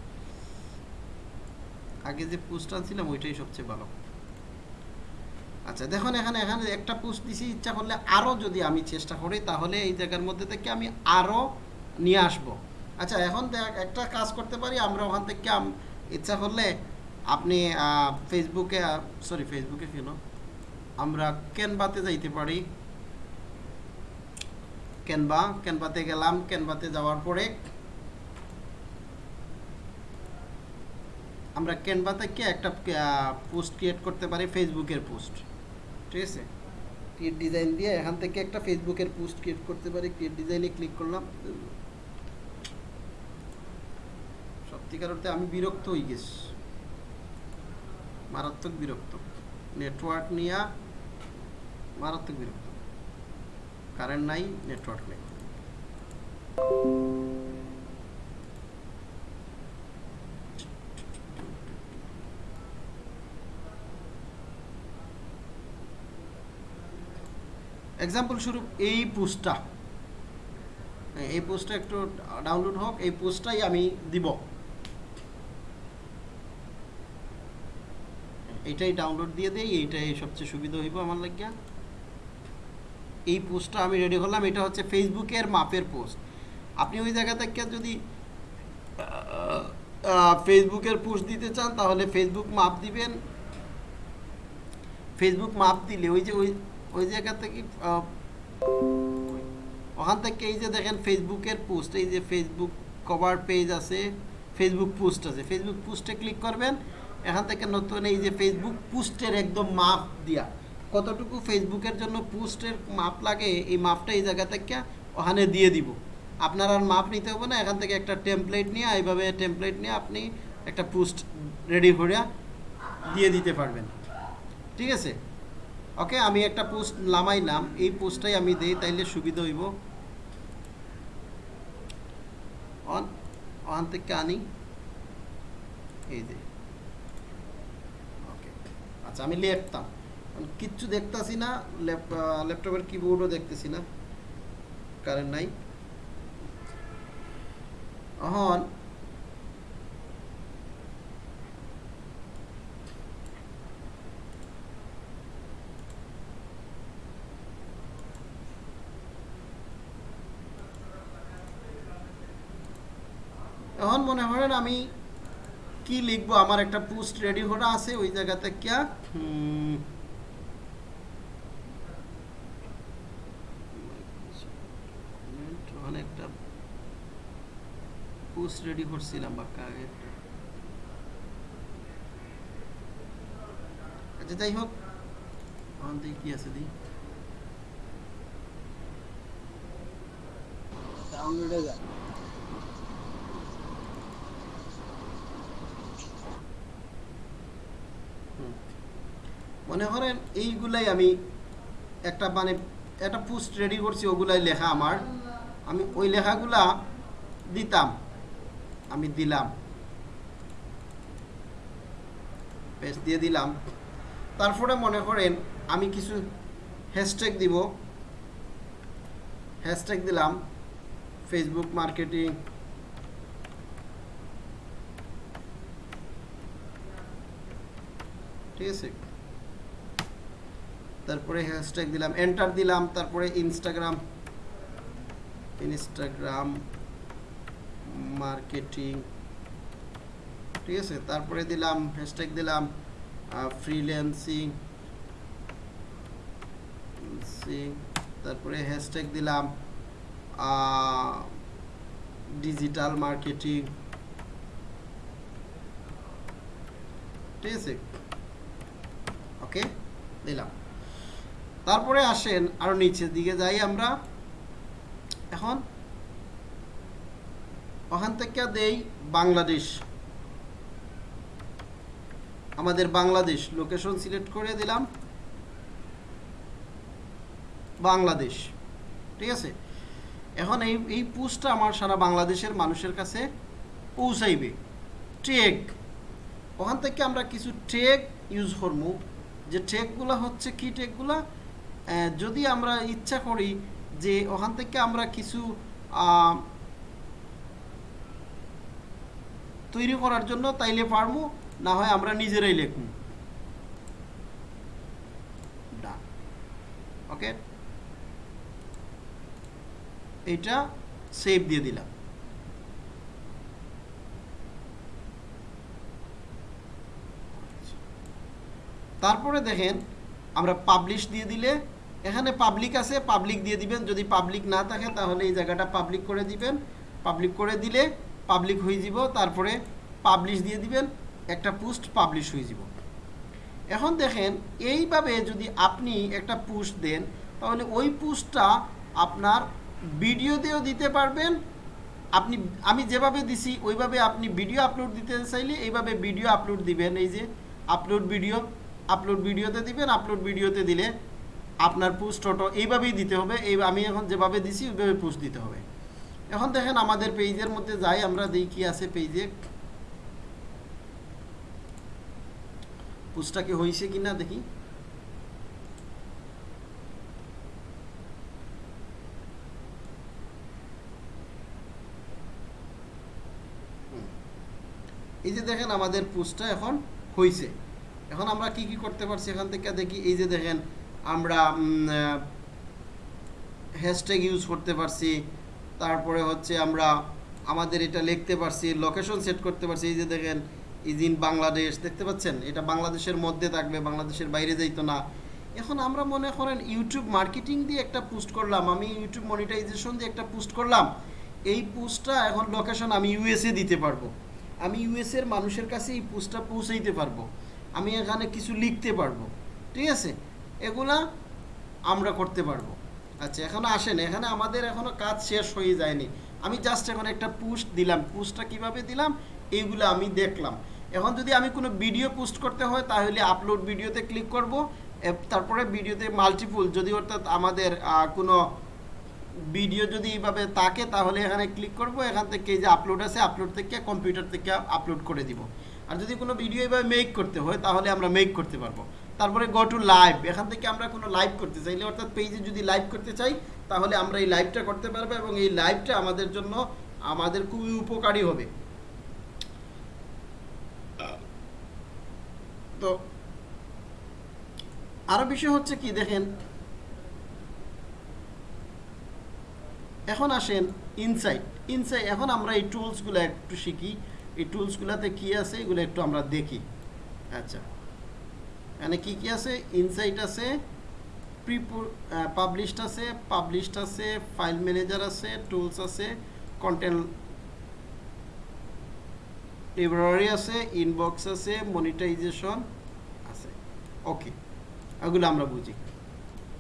Speaker 1: আগে যে পোস্ট আনছিলাম, ওইটাই সবচেয়ে ভালো। আচ্ছা দেখুন এখানে এখানে একটা পোস্ট দিছি, ইচ্ছা করলে আরও যদি আমি চেষ্টা করি, তাহলে এই জায়গার মধ্যে থেকে আমি আরও নিয়ে আসব। আচ্ছা এখন দেখ, একটা কাজ করতে পারি, আমরা ওখান থেকে ইচ্ছা করলে আপনি ফেসবুকে সরি ফেসবুকে কেন? আমরা ক্যানভাতে যাইতে পারি। ক্যানভা ক্যানভাতে গেলাম ক্যানভাতে যাওয়ার পরে আমরা ক্যানভা থেকে একটা পোস্ট ক্রিয়েট করতে পারি ফেসবুকের পোস্ট ঠিক আছে? ক্রিয়েট ডিজাইন দিয়ে এখান থেকে একটা ফেসবুকের পোস্ট ক্রিয়েট করতে পারি। ক্রিয়েট ডিজাইনে ক্লিক করলাম। সত্যিকার অর্থে আমি বিরক্ত হয়ে গেছি মারাত্মক বিরক্ত। নেটওয়ার্ক নিয়ে মারাত্মক বিরক্ত। কারেন্ট নাই নেটওয়ার্ক নেই। এক্সাম্পল স্বরূপ এই পোস্টটা এই পোস্টটা একটু ডাউনলোড হোক, এই পোস্টটাই আমি দিব। এইটাই ডাউনলোড দিয়ে দেই, এইটাই সবচেয়ে সুবিধা হইব আমার লাগিয়া। এই পোস্টটা আমি রেডি করলাম, এটা হচ্ছে ফেসবুকের মাপের পোস্ট। আপনি ওই জায়গা থেকে যদি ফেসবুকের পোস্ট দিতে চান, তাহলে ফেসবুক মাপ দিবেন। ফেসবুক মাপ দিলে ওই যে, ওই ওই জায়গা থেকে ওখান থেকে এই যে দেখেন ফেসবুকের পোস্ট, এই যে ফেসবুক কভার পেজ আছে, ফেসবুক পোস্ট আছে। ফেসবুক পোস্টে ক্লিক করবেন এখান থেকে নতুন এই যে ফেসবুক পোস্টের একদম মাপ দিয়া। কতটুকু ফেসবুকের জন্য পোস্টের মাপ লাগে, এই মাপটা এই জায়গা থেকে ওখানে দিয়ে দিব। আপনার আর মাপ নিতে হবে না, এখান থেকে একটা টেমপ্লেট নিয়ে, এইভাবে টেমপ্লেট নিয়ে আপনি একটা পোস্ট রেডি করে দিয়ে দিতে পারবেন। ঠিক আছে? ওকে আমি একটা পোস্ট নামাইলাম, এই পোস্টটাই আমি দেই, তাইলে সুবিধা হইব। অন অন থেকে আনি। এই যে। আচ্ছা আমি লিখতাম। কিচ্ছু দেখতেছি না ল্যাপটপের কিবোর্ডও দেখতেছি না। কারেন্ট নাই। এখন এখন মনে করেন আমি কি লিখব? আমার একটা পোস্ট রেডি করা আছে, ওই জায়গাতে কিয়া? করছিলাম বাক্কা আগে আচ্ছা যাই হোক। থেকে কি আছে
Speaker 2: যা
Speaker 1: হুম। মনে করেন এইগুলাই আমি একটা মানে একটা পোস্ট রেডি করছি, ওগুলাই লেখা আমার। আমি ওই লেখাগুলা দিতাম, আমি দিলাম। পেজ দিয়ে দিলাম। তারপরে মনে করেন আমি কিছু হ্যাশট্যাগ দিব। হ্যাশট্যাগ দিলাম ফেসবুক মার্কেটিং ঠিক আছে? তারপরে হ্যাশট্যাগ দিলাম এন্টার দিলাম, তারপরে ইনস্টাগ্রাম ইনস্টাগ্রাম মার্কেটিং ঠিক আছে? তারপরে দিলাম হ্যাশট্যাগ দিলাম ফ্রিল্যান্সিং তারপরে হ্যাশট্যাগ দিলাম ডিজিটাল মার্কেটিং ঠিক আছে? ওকে দিলাম। তারপরে আসেন আরও নিচের দিকে যাই আমরা। এখন ওখান থেকে দেই বাংলাদেশ। আমাদের বাংলাদেশ লোকেশন সিলেক্ট করে দিলাম। বাংলাদেশ, ঠিক আছে? এখন এই এই পোস্টটা আমার সারা বাংলাদেশের মানুষের কাছে পৌঁছাইবে। ট্রেক ওখান থেকে আমরা কিছু ট্রেক ইউজ করব। যে ট্রেকগুলো হচ্ছে কি ট্রেকগুলো যদি আমরা ইচ্ছা করি যে ওখান থেকে আমরা কিছু তৈরি করার জন্য তাইলে পারব না হয় আমরা নিজেরাই লিখব ওকে এইটা সেভ দিয়ে দিলাম। তারপরে দেখেন, আমরা পাবলিশ দিয়ে দিলে এখানে পাবলিক আছে পাবলিক দিয়ে দিবেন। যদি পাবলিক না থাকে, তাহলে এই জায়গাটা পাবলিক করে দিবেন। পাবলিক করে দিলে পাবলিক হয়ে যাব, তারপরে পাবলিশ দিয়ে দিবেন। একটা পোস্ট পাবলিশ হয়ে যাব। এখন দেখেন, এইভাবে যদি আপনি একটা পোস্ট দেন, তাহলে ওই পোস্টটা আপনার ভিডিওতেও দিতে পারবেন। আপনি, আমি যেভাবে দিছি, ওইভাবে আপনি ভিডিও আপলোড দিতে চাইলে এইভাবে ভিডিও আপলোড দিবেন। এই যে আপলোড ভিডিও আপলোড ভিডিওতে দিবেন আপলোড ভিডিওতে দিলে আপনার পোস্ট অটো এইভাবেই দিতে হবে, এই আমি এখন যেভাবে দিছি ওইভাবে পোস্ট দিতে হবে। এখন দেখেন আমাদের পেজের মধ্যে যাই, আমরা দেখি কি আছে পেজে। পোস্টটা কি হয়েছে কিনা দেখি। এই যে দেখেন আমাদের পোস্টটা এখন হয়েছে এখন আমরা কি কি করতে পারছি এখান থেকে দেখি, এই যে দেখেন আমরা হ্যাশট্যাগ ইউজ করতে পারছি, তারপরে হচ্ছে আমরা আমাদের এটা লিখতে পারছি লোকেশন সেট করতে পারছি, এই যে দেখেন ইজ ইন বাংলাদেশ দেখতে পাচ্ছেন? এটা বাংলাদেশের মধ্যে থাকবে, বাংলাদেশের বাইরে যাইতো না। এখন আমরা মনে করেন ইউটিউব মার্কেটিং দিয়ে একটা পোস্ট করলাম, আমি ইউটিউব মনিটাইজেশন দিয়ে একটা পোস্ট করলাম, এই পোস্টটা এখন লোকেশন আমি ইউএসএ দিতে পারব। আমি ইউএস এর মানুষের কাছে এই পোস্টটা পৌঁছাইতে পারব। আমি এখানে কিছু লিখতে পারব। ঠিক আছে? এগুলা আমরা করতে পারব। আচ্ছা এখন আসেন। এখানে আমাদের এখনও কাজ শেষ হয়ে যায়নি। আমি জাস্ট এখন একটা পোস্ট দিলাম। পোস্টটা কীভাবে দিলাম? এইগুলো আমি দেখলাম। এখন যদি আমি কোনো ভিডিও পোস্ট করতে হয়, তাহলে আপলোড ভিডিওতে ক্লিক করব। তারপরে ভিডিওতে মাল্টিপুল যদি অর্থাৎ আমাদের কোনো ভিডিও যদি এইভাবে থাকে, তাহলে এখানে ক্লিক করব। এখান থেকে যে আপলোড আছে আপলোড থেকে কম্পিউটার থেকে আপলোড করে দিব। আর যদি কোনো ভিডিও এইভাবে মেক করতে হয়, তাহলে আমরা মেক করতে পারব। তারপরে গো টু লাইভ এখান থেকে আমরা কোনো লাইভ করতে চাইলে অর্থাৎ পেজে যদি লাইভ করতে চাই, তাহলে আমরা এই লাইভটা করতে পারব এবং এই লাইভটা আমাদের জন্য, আমাদের খুবই উপকারী হবে। তো, আরও বিষয় হচ্ছে কি, দেখেন, এখন আসেন ইনসাইট ইনসাইট এখন আমরা এই টুলসগুলো একটু শিখি। এই টুলসগুলোতে কি আছে, এগুলো একটু আমরা দেখি। আচ্ছা। এখানে কি কি আছে? ইনসাইট আছে প্রি পাবলিশড আছে পাবলিশড আছে ফাইল ম্যানেজার আছে টুলস আছে কন্টেন্ট লাইব্রেরি আছে ইনবক্স আছে মনিটাইজেশন আছে। ওকে এগুলো আমরা বুঝি।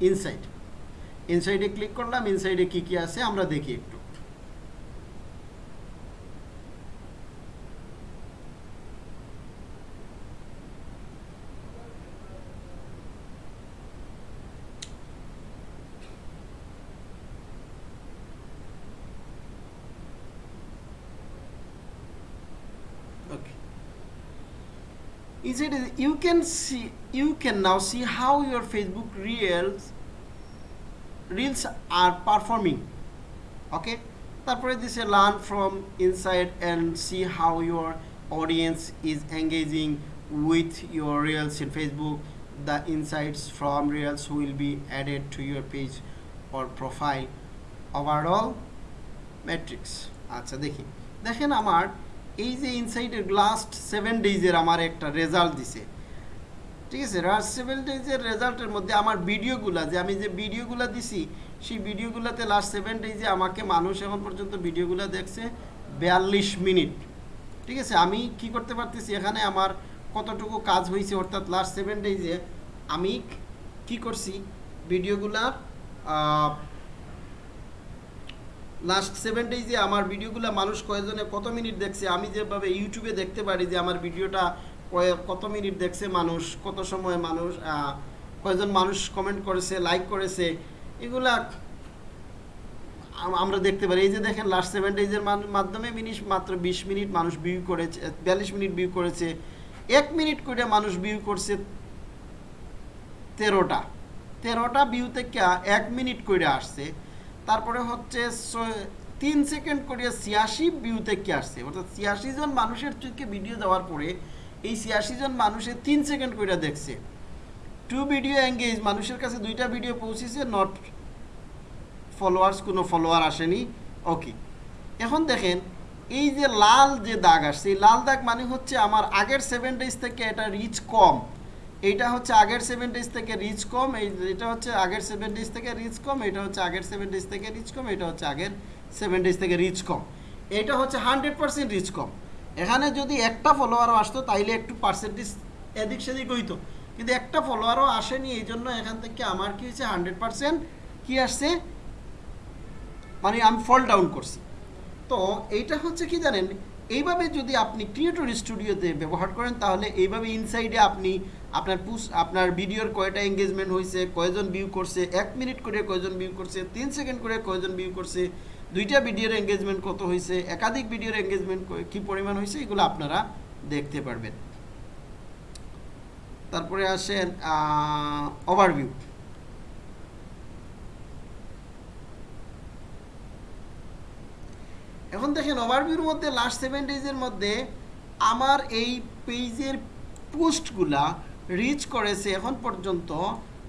Speaker 1: ইনসাইট ইনসাইডে ক্লিক করলাম ইনসাইডে কি কি আছে আমরা দেখি একটু okay inside is- you can see you can now see how your facebook reels reels are performing okay তারপরে দিছে learn from inside and see how your audience is engaging with your reels in facebook the insights from reels will be added to your page or profile overall metrics আচ্ছা দেখি দেখেন আমার এই যে ইনসাইডের লাস্ট সেভেন ডেজের আমার একটা রেজাল্ট দিছে। ঠিক আছে? লাস্ট সেভেন ডেজের রেজাল্টের মধ্যে আমার ভিডিওগুলা যে আমি যে ভিডিওগুলা দিছি, সেই ভিডিওগুলোতে লাস্ট সেভেন ডেজে আমাকে মানুষ এখন পর্যন্ত ভিডিওগুলো দেখছে বিয়াল্লিশ মিনিট। ঠিক আছে? আমি কি করতে পারতেছি? এখানে আমার কতটুকু কাজ হয়েছে অর্থাৎ লাস্ট সেভেন ডেজে আমি কি করছি? ভিডিওগুলার লাস্ট সেভেন ডেজে আমার ভিডিওগুলো মানুষ কয়জনে কত মিনিট দেখছে? আমি যেভাবে ইউটিউবে দেখতে পারি যে আমার ভিডিওটা কত মিনিট দেখছে মানুষ কত সময় মানুষ আহ, কয়জন মানুষ কমেন্ট করেছে লাইক করেছে এগুলা আমরা দেখতে পারি। এই যে দেখেন লাস্ট সেভেন ডেজের মাধ্যমে মিনিট মাত্র বিশ মিনিট মানুষ ভিউ করেছে বিয়াল্লিশ মিনিট ভিউ করেছে এক মিনিট করে মানুষ ভিউ করছে তেরোটা। তেরোটা ভিউ থেকে এক মিনিট করে আসছে। তারপরে হচ্ছে তিন সেকেন্ড করে ছিয়াশি ভিউ থেকে আসছে। অর্থাৎ ছিয়াশি জন মানুষের চোখে ভিডিও দেওয়ার পরে এই ছিয়াশি জন মানুষের তিন সেকেন্ড করে দেখছে। টু ভিডিও এঙ্গেজ মানুষের কাছে দুইটা ভিডিও পৌঁছেছে নট ফলোয়ার্স কোনো ফলোয়ার আসেনি। ওকে এখন দেখেন, এই যে লাল যে দাগ আসছে, এই লাল দাগ মানে হচ্ছে আমার আগের সেভেন ডেজ থেকে এটা রিচ কম। এইটা হচ্ছে আগের সেভেন ডেজ থেকে রিচ কম, এই এটা হচ্ছে আগের সেভেন ডেজ থেকে রিচ কম, এটা হচ্ছে আগের সেভেন ডেজ থেকে রিচ কম, এটা হচ্ছে আগের সেভেন ডেজ থেকে রিচ কম। এটা হচ্ছে হান্ড্রেড পার্সেন্ট রিচ কম। এখানে যদি একটা ফলোয়ারও আসতো, তাইলে একটু পার্সেন্টেজ এদিক সেদিক হইতো। কিন্তু একটা ফলোয়ারও আসেনি, এই জন্য এখান থেকে আমার কি হয়েছে হান্ড্রেড পার্সেন্ট কী আসছে? মানে আমি ফল ডাউন করছি। তো এইটা হচ্ছে কি জানেন, এইভাবে যদি আপনি ক্রিয়েটর স্টুডিওতে ব্যবহার করেন, তাহলে এইভাবে ইনসাইডে আপনি আপনার পুস আপনার ভিডিওর কয়টা এঙ্গেজমেন্ট হয়েছে কয়জন ভিউ করছে, এক মিনিট করে কয়জন ভিউ করছে, তিন সেকেন্ড করে কয়জন ভিউ করছে, দুইটা ভিডিওর এঙ্গেজমেন্ট কত হয়েছে একাধিক ভিডিওর এঙ্গেজমেন্ট কি পরিমাণ হয়েছে এগুলো আপনারা দেখতে পারবেন। তারপরে আসেন ওভারভিউ এখন দেখেন ওভারভিউর মধ্যে লাস্ট সেভেন ডেজের মধ্যে, আমার এই পেজের পোস্টগুলা রিচ করেছে এখন পর্যন্ত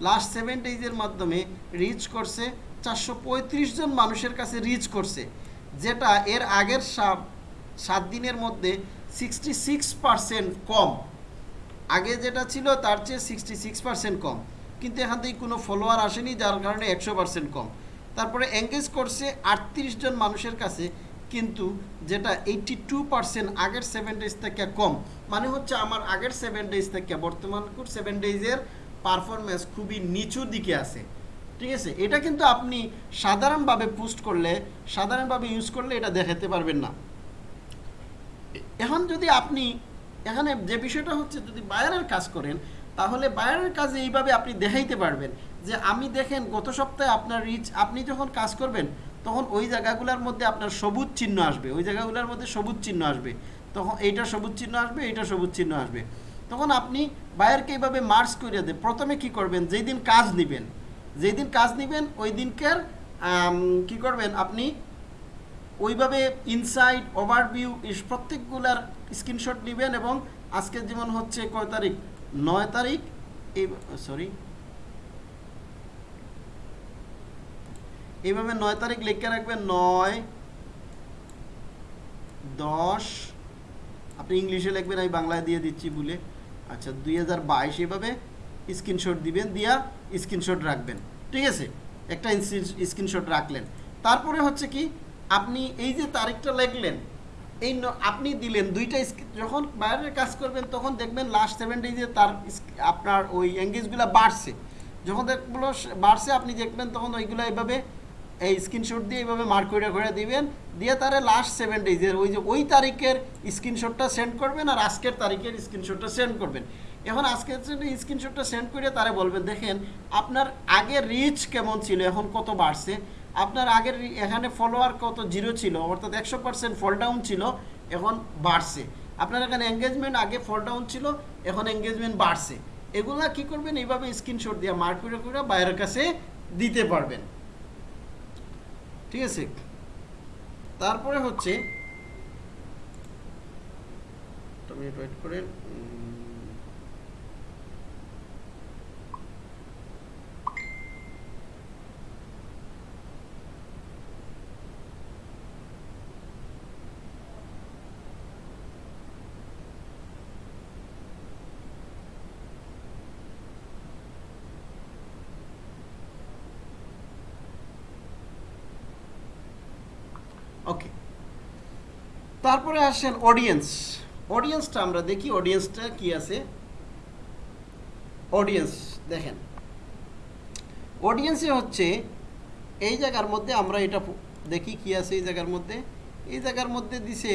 Speaker 1: লাস্ট সেভেন ডেজের মাধ্যমে রিচ করছে চারশো পঁয়ত্রিশ জন মানুষের কাছে রিচ করছে, যেটা এর আগের সাত সাত দিনের মধ্যে সিক্সটি কম। আগে যেটা ছিল তার চেয়ে সিক্সটি কম। কিন্তু এখান থেকে কোনো ফলোয়ার আসেনি, যার কারণে একশো কম। তারপরে এঙ্গেজ করছে আটত্রিশ জন মানুষের কাছে, কিন্তু যেটা এইটটি টু পার্সেন্ট আগের সেভেন ডেজ থেকে কম। মানে হচ্ছে আমার আগের সেভেন ডেজ থেকে বর্তমান সেভেন ডেজের পারফরমেন্স খুবই নিচু দিকে আছে। ঠিক আছে? এটা কিন্তু আপনি সাধারণভাবে পোস্ট করলে, সাধারণভাবে ইউজ করলে এটা দেখাতে পারবেন না। এখন যদি আপনি, এখানে যে বিষয়টা হচ্ছে যদি বায়ারের কাজ করেন, তাহলে বায়ারের কাজে এইভাবে আপনি দেখাইতে পারবেন যে আমি দেখেন গত সপ্তাহে আপনার রিচ আপনি যখন কাজ করবেন, তখন ওই জায়গাগুলোর মধ্যে আপনার সবুজ চিহ্ন আসবে, ওই জায়গাগুলোর মধ্যে সবুজ চিহ্ন আসবে। তখন এইটা সবুজ চিহ্ন আসবে, এইটা সবুজ চিহ্ন আসবে। তখন আপনি বায়ারকে এইভাবে মার্চ করে দেন। প্রথমে কি করবেন? যেই দিন কাজ নেবেন, যেই দিন কাজ নেবেন, ওই দিনকার কি করবেন? আপনি ওইভাবে ইনসাইড ওভারভিউ প্রত্যেকগুলার স্ক্রিনশট নেবেন এবং আজকে যেমন হচ্ছে কয় তারিখ? নয় তারিখ? এই সরি এইভাবে নয় তারিখ লিখে রাখবেন, নয়, দশ আপনি ইংলিশে লিখবেন, আমি বাংলায় দিয়ে দিচ্ছি বলে। আচ্ছা দুই হাজার বাইশ এভাবে স্ক্রিনশট দিবেন, দিয়া স্ক্রিনশট রাখবেন। ঠিক আছে? একটা স্ক্রিনশট রাখলেন। তারপরে হচ্ছে কি, আপনি এই যে তারিখটা লিখলেন, এই আপনি দিলেন দুইটা যখন বাইরের কাজ করবেন, তখন দেখবেন লাস্ট সেভেন ডেজে তার আপনার ওই এঙ্গেজগুলো বাড়ছে। যখন দেখগুলো বাড়ছে, আপনি দেখবেন তখন ওইগুলো এইভাবে এই স্ক্রিনশট দিয়ে এইভাবে মার্ক করে করে দিবেন, দিয়ে তারে লাস্ট সেভেন ডেজের ওই যে ওই তারিখের স্ক্রিনশটটা সেন্ড করবেন আর আজকের তারিখের স্ক্রিনশটটা সেন্ড করবেন। এখন আজকের স্ক্রিনশটটা সেন্ড করে তারে বলবেন, দেখেন, আপনার আগের রিচ কেমন ছিল? এখন কত বাড়ছে? আপনার আগের এখানে ফলোয়ার কত? জিরো ছিল। অর্থাৎ একশো পার্সেন্ট ফল ডাউন ছিল, এখন বাড়ছে। আপনার এখানে এঙ্গেজমেন্ট আগে ফল ডাউন ছিল, এখন এঙ্গেজমেন্ট বাড়ছে। এগুলা কি করবেন? এইভাবে স্ক্রিনশট দিয়ে মার্ক করে করে বাইরের কাছে দিতে পারবেন। ঠিক আছে? তারপরে হচ্ছে মিনিট ওয়েট করেন। ওকে তারপরে আসেন অডিয়েন্স অডিয়েন্সটা আমরা দেখি অডিয়েন্সটা কি আছে? অডিয়েন্স দেখেন। অডিয়েন্সে হচ্ছে এই জায়গার মধ্যে আমরা এটা দেখি কি আছে এই জায়গার মধ্যে। এই জায়গার মধ্যে দিছে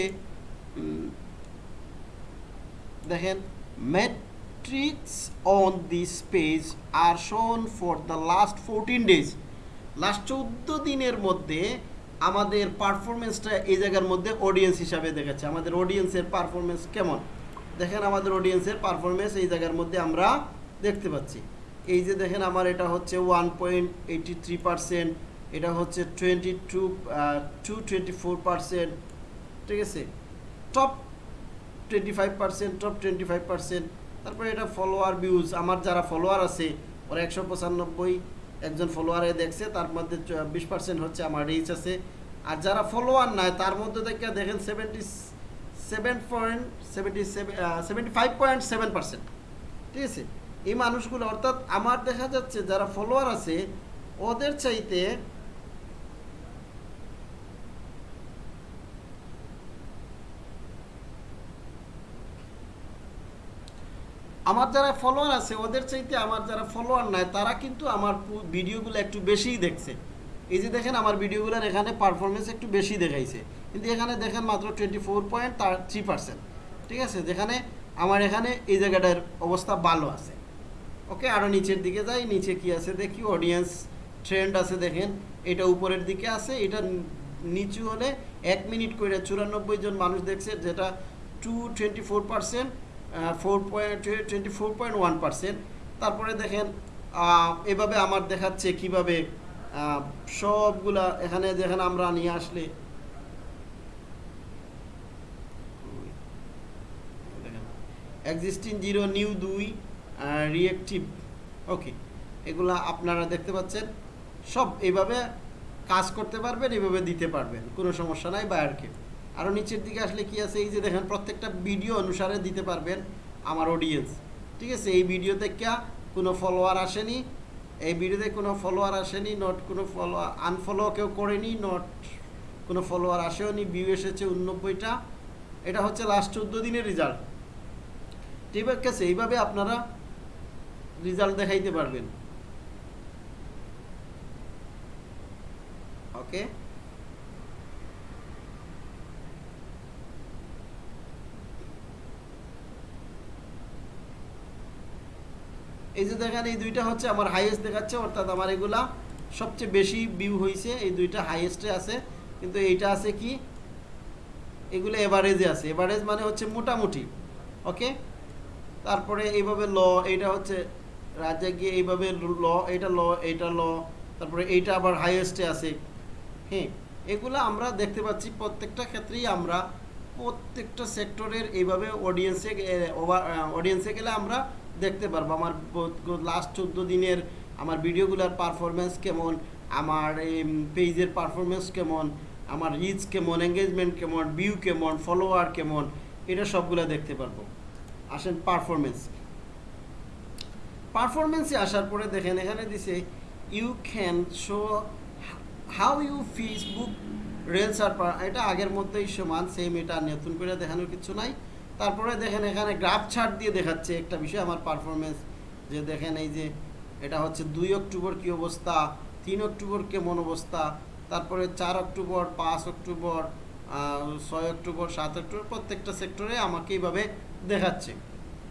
Speaker 1: দেখেন metrics on this page R shown for the last fourteen days last চৌদ্দ দিনের মধ্যে আমাদের পারফরমেন্সটা এই জায়গার মধ্যে অডিয়েন্স হিসাবে দেখাচ্ছে আমাদের অডিয়েন্সের পারফরমেন্স কেমন? দেখেন আমাদের অডিয়েন্সের পারফরমেন্স এই জায়গার মধ্যে আমরা দেখতে পাচ্ছি। এই যে দেখেন আমার এটা হচ্ছে ওয়ান পয়েন্ট এইটি থ্রি এটা হচ্ছে twenty two two twenty four ঠিক আছে? Top twenty five top twenty five তারপরে এটা ফলোয়ার ভিউজ আমার যারা ফলোয়ার আছে, ওরা একশো পঁচানব্বই একজন ফলোয়ারে দেখছে, তার মধ্যে বিশ পার্সেন্ট হচ্ছে আমার রিচ আছে। আর যারা ফলোয়ার নাই, তার মধ্যে দেখে দেখেন seventy seven point seventy seven seventy five point seven percent ঠিক আছে? এই মানুষগুলো, অর্থাৎ আমার দেখা যাচ্ছে, যারা ফলোয়ার আছে, ওদের চাইতে আমার যারা ফলোয়ার আছে, ওদের চাইতে আমার যারা ফলোয়ার নাই, তারা কিন্তু আমার ভিডিওগুলো একটু বেশিই দেখছে। এই যে দেখেন, আমার ভিডিওগুলোর এখানে পারফরমেন্স একটু বেশি দেখাইছে। কিন্তু এখানে দেখেন মাত্র টোয়েন্টি ফোর পয়েন্ট তার থ্রি পার্সেন্ট ঠিক আছে? যেখানে আমার এখানে এই জায়গাটার অবস্থা ভালো আছে। ওকে? আরও নিচের দিকে যাই, নিচে কি আছে দেখি? অডিয়েন্স ট্রেন্ড আছে দেখেন। এটা উপরের দিকে আছে, এটা নিচু হলে এক মিনিট করে চুরানব্বই জন মানুষ দেখছে, যেটা two twenty four percent four point twenty four point one percent তারপরে দেখেন এভাবে আমার দেখাচ্ছে কীভাবে সবগুলা এখানে যেখানে আমরা নিয়ে আসলে। এক্সিস্টিং জিরো নিউ দুই রিয়েক্টিভ ওকে এগুলা আপনারা দেখতে পাচ্ছেন। সব এভাবে কাজ করতে পারবেন, এভাবে দিতে পারবেন। কোনো সমস্যা নাই বায়ারকে আরও নিচের দিকে আসলে কি আছে, এই যে দেখেন প্রত্যেকটা ভিডিও অনুসারে দিতে পারবেন আমার অডিয়েন্স ঠিক আছে? এই ভিডিও থেকে কোনো ফলোয়ার আসেনি, এই ভিডিওতে কোনো ফলোয়ার আসেনি নট কোনো ফলোয়ার আনফলো কেউ করেনি নট কোনো ফলোয়ার আসেও নি ভিউ এসেছে উননব্বইটা। এটা হচ্ছে লাস্ট চোদ্দ দিনের রেজাল্ট ঠিক আছে? এইভাবে আপনারা রেজাল্ট দেখাইতে পারবেন। ওকে এই যে দেখেন, এই দুইটা হচ্ছে আমার হাইয়েস্ট দেখাচ্ছে, অর্থাৎ আমার এগুলা সবচেয়ে বেশি ভিউ হয়েছে এই দুইটা হাইয়েস্টে আছে। কিন্তু এইটা আছে কি? এগুলো এভারেজে আছে। এভারেজ মানে হচ্ছে মোটামুটি ওকে তারপরে এইভাবে ল, এইটা হচ্ছে রাজ্যে গিয়ে এইভাবে ল, এইটা ল এইটা ল, তারপরে এইটা আবার হাইয়েস্টে আছে। হ্যাঁ এগুলো আমরা দেখতে পাচ্ছি প্রত্যেকটা ক্ষেত্রেই আমরা প্রত্যেকটা সেক্টরের এইভাবে অডিয়েন্সে অডিয়েন্সে গেলে আমরা দেখতে পারব। আমার লাস্ট চোদ্দ দিনের আমার ভিডিওগুলোর পারফরমেন্স কেমন, আমার এই পেজের পারফরমেন্স কেমন, আমার রিচ কেমন এঙ্গেজমেন্ট কেমন ভিউ কেমন ফলোয়ার কেমন, এটা সবগুলো দেখতে পারব। আসেন পারফরমেন্স পারফরমেন্সে আসার পরে দেখেন, এখানে দিছে you can show how you Facebook reels আর এটা আগের মধ্যেই সমান সেম এটা নতুন করে দেখানোর কিছু নাই। তারপরে দেখেন এখানে গ্রাফ চার্ট দিয়ে দেখাচ্ছে একটা বিষয়, আমার পারফরমেন্স যে দেখেন এই যে এটা হচ্ছে দুই অক্টোবর কী অবস্থা, তিন অক্টোবর কেমন অবস্থা, তারপরে চার অক্টোবর, পাঁচ অক্টোবর ছয় অক্টোবর, সাত অক্টোবর, প্রত্যেকটা সেক্টরে আমাকে এইভাবে দেখাচ্ছে।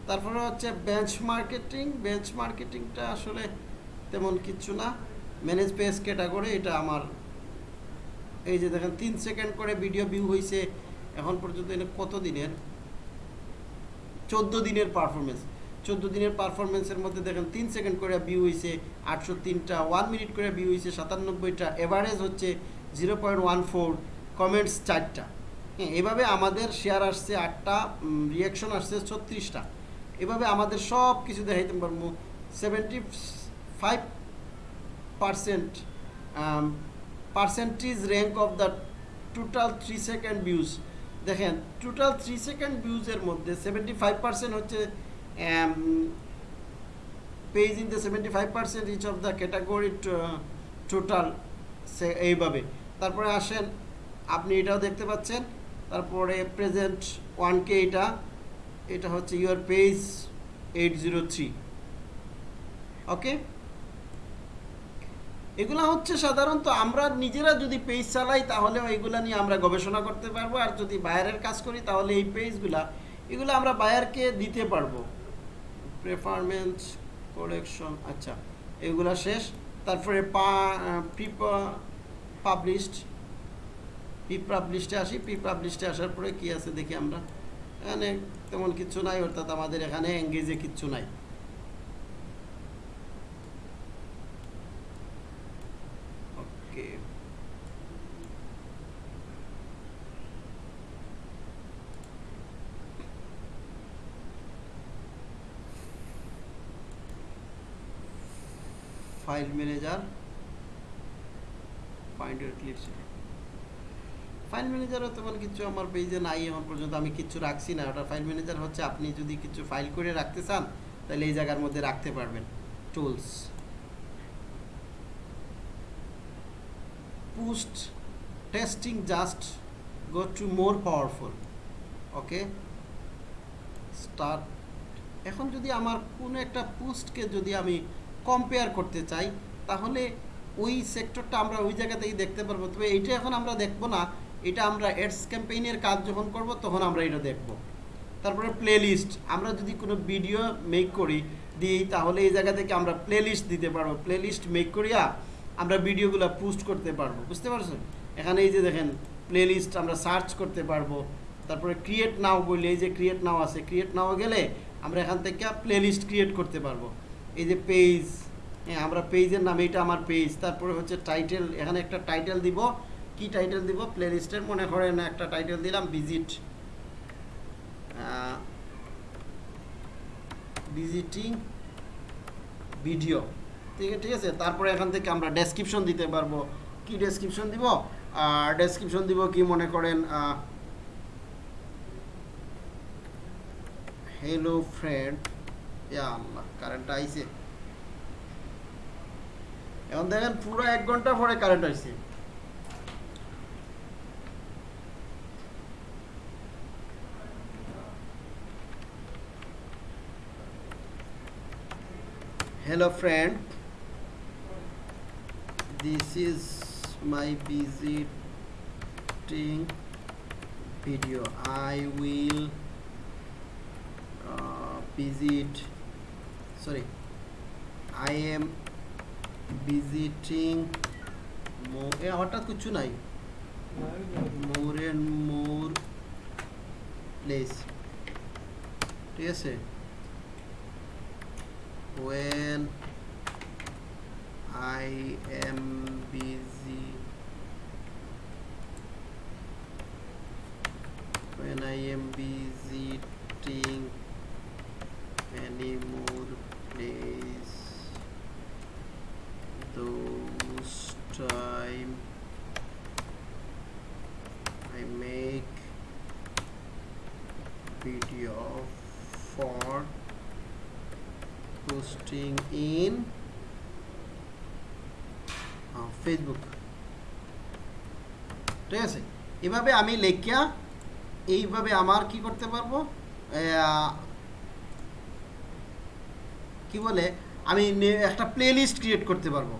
Speaker 1: তারপরে হচ্ছে বেঞ্চ মার্কেটিং বেঞ্চ মার্কেটিংটা আসলে তেমন কিছু না। ম্যানেজ পেজ ক্যাটাগরি এটা আমার এই যে দেখেন, তিন সেকেন্ড করে ভিডিও ভিউ হয়েছে এখন পর্যন্ত এটা কত দিনের চোদ্দ দিনের পারফরমেন্স চোদ্দ দিনের পারফরমেন্সের মধ্যে দেখেন, তিন সেকেন্ড করে ভিউ হয়েছে আটশো তিনটা ওয়ান মিনিট করে ভিউ হয়েছে সাতানব্বইটা এভারেজ হচ্ছে zero point one four comments চারটা। হ্যাঁ এভাবে আমাদের শেয়ার আসছে আটটা রিয়াকশন আসছে ছত্রিশটা। এভাবে আমাদের সব কিছু দেখাইতে পারব। Seventy five percent percentage rank of the total three second views দেখেন টোটাল থ্রি সেকেন্ড ভিউজের মধ্যে সেভেন্টি ফাইভ পার্সেন্ট হচ্ছে page in the seventy five percent each of the category total সে এইভাবে। তারপরে আসেন, আপনি এটাও দেখতে পাচ্ছেন, তারপরে প্রেজেন্ট ওয়ান কে এটা এটা হচ্ছে your page eight zero three okay এগুলা হচ্ছে সাধারণত আমরা নিজেরা যদি পেজ চালাই তাহলে এগুলা নিয়ে আমরা গবেষণা করতে পারব। আর যদি বায়ারের কাজ করি, তাহলে এই পেজগুলা এগুলো আমরা বায়ারকে দিতে পারব। প্রেফারমেন্স কালেকশন আচ্ছা এগুলা শেষ। তারপরে পা প্রি পাবলিশড পাবলিশডে আসি। প্রি পাবলিশডে আসার পরে কি আছে দেখি আমরা। এখানে তেমন কিছু নাই, অর্থাৎ আমাদের এখানে এঙ্গেজে কিচ্ছু নাই okay file manager find your clips file ম্যানেজারও তেমন কিছু আমার পেজে নাই এখন পর্যন্ত, আমি কিছু রাখছি না। ওটা ফাইল ম্যানেজার হচ্ছে আপনি যদি কিছু ফাইল করে রাখতে চান, তাহলে এই জায়গার মধ্যে রাখতে পারবেন। Tools post testing just go to more powerful okay start এখন যদি আমার কোনো একটা পোস্টকে যদি আমি কম্পেয়ার করতে চাই, তাহলে ওই সেক্টরটা আমরা ওই জায়গাতেই দেখতে পারব। তবে এইটা এখন আমরা দেখব না। এটা আমরা অ্যাডস ক্যাম্পেইনের কাজ যখন করব, তখন আমরা এটা দেখব। তারপরে প্লে লিস্ট আমরা যদি কোনো ভিডিও মেক করি, দিই, তাহলে এই জায়গা থেকে আমরা প্লে লিস্ট দিতে পারব। প্লে লিস্ট মেক করিয়া আমরা ভিডিওগুলো পোস্ট করতে পারব। বুঝতে পারছেন? এখানে এই যে দেখেন প্লে লিস্ট আমরা সার্চ করতে পারব। তারপরে ক্রিয়েট নাও বললে এই যে ক্রিয়েট নাও আছে ক্রিয়েট নাও গেলে আমরা এখান থেকে প্লে লিস্ট ক্রিয়েট করতে পারব। এই যে পেজ হ্যাঁ আমরা পেজের নাম, এইটা আমার পেজ তারপরে হচ্ছে টাইটেল এখানে একটা টাইটেল দিব। কি টাইটেল দিব? প্লে লিস্টের মনে করেন একটা টাইটেল দিলাম ভিজিট ভিজিটিং ভিডিও ঠিক ঠিক আছে? তারপরে এখান থেকে আমরা ডেসক্রিপশন দিতে পারব। কি ডেসক্রিপশন দিব? আর ডেসক্রিপশন দিব কি, মনে করেন হ্যালো ফ্রেন্ড ইয়া আল্লাহ কারেন্ট আইছে এখন দেখেন পুরো এক ঘণ্টা পরে কারেন্ট আইছে hello friend this is my visiting video i will uh, visit sorry i am visiting more এ হঠাৎ কিছু নাই more and more place ঠিক আছে when I am busy when I am visiting any more place those time I make video for posting in uh, Facebook ঠিক আছে এভাবে আমি লেখিয়া এইভাবে আমার কি করতে পারব কি বলে, আমি একটা প্লেলিস্ট ক্রিয়েট করতে পারব।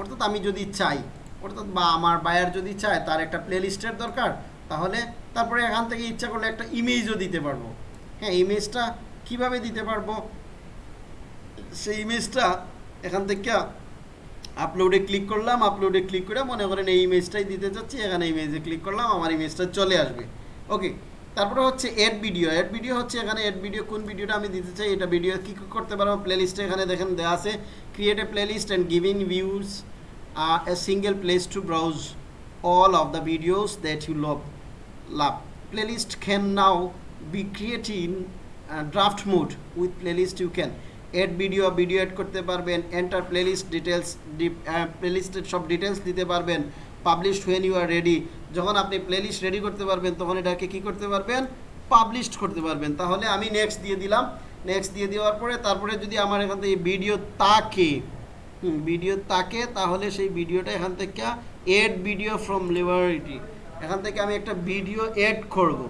Speaker 1: অর্থাৎ আমি যদি চাই, অর্থাৎ বা আমার বায়ার যদি চায়, তার একটা প্লেলিস্টের দরকার, তাহলে তারপরে এখান থেকে ইচ্ছা করলে একটা ইমেজও দিতে পারব। হ্যাঁ ইমেজটা কীভাবে দিতে পারব? সেই ইমেজটা এখান থেকে আপলোডে ক্লিক করলাম আপলোডে ক্লিক করে মনে করেন এই ইমেজটাই দিতে চাচ্ছি, এখানে ইমেজে ক্লিক করলাম, আমার ইমেজটা চলে আসবে। ওকে তারপরে হচ্ছে এড ভিডিও এড ভিডিও হচ্ছে এখানে এড ভিডিও কোন ভিডিওটা আমি দিতে চাই এটা ভিডিও কী কী করতে পারব? প্লেলিস্টে এখানে দেখেন দেওয়া আছে create a playlist and giving views a single place to browse all of the videos that you love love. playlist can now be created in uh, draft mode with playlist you can. add video video add করতে পারবেন enter playlist details প্লেলিস্টের সব ডিটেলস দিতে পারবেন। পাবলিশড when you আর রেডি যখন আপনি প্লেলিস্ট রেডি করতে পারবেন, তখন এটাকে কি করতে পারবেন? পাবলিশড করতে পারবেন। তাহলে আমি নেক্সট দিয়ে দিলাম। নেক্সট দিয়ে দেওয়ার পরে, তারপরে যদি আমার এখান থেকে ভিডিও তাকে ভিডিও তাকে, তাহলে সেই ভিডিওটা এখান থেকে এড ভিডিও ফ্রম লিবারিটি এখান থেকে আমি একটা ভিডিও এড করব।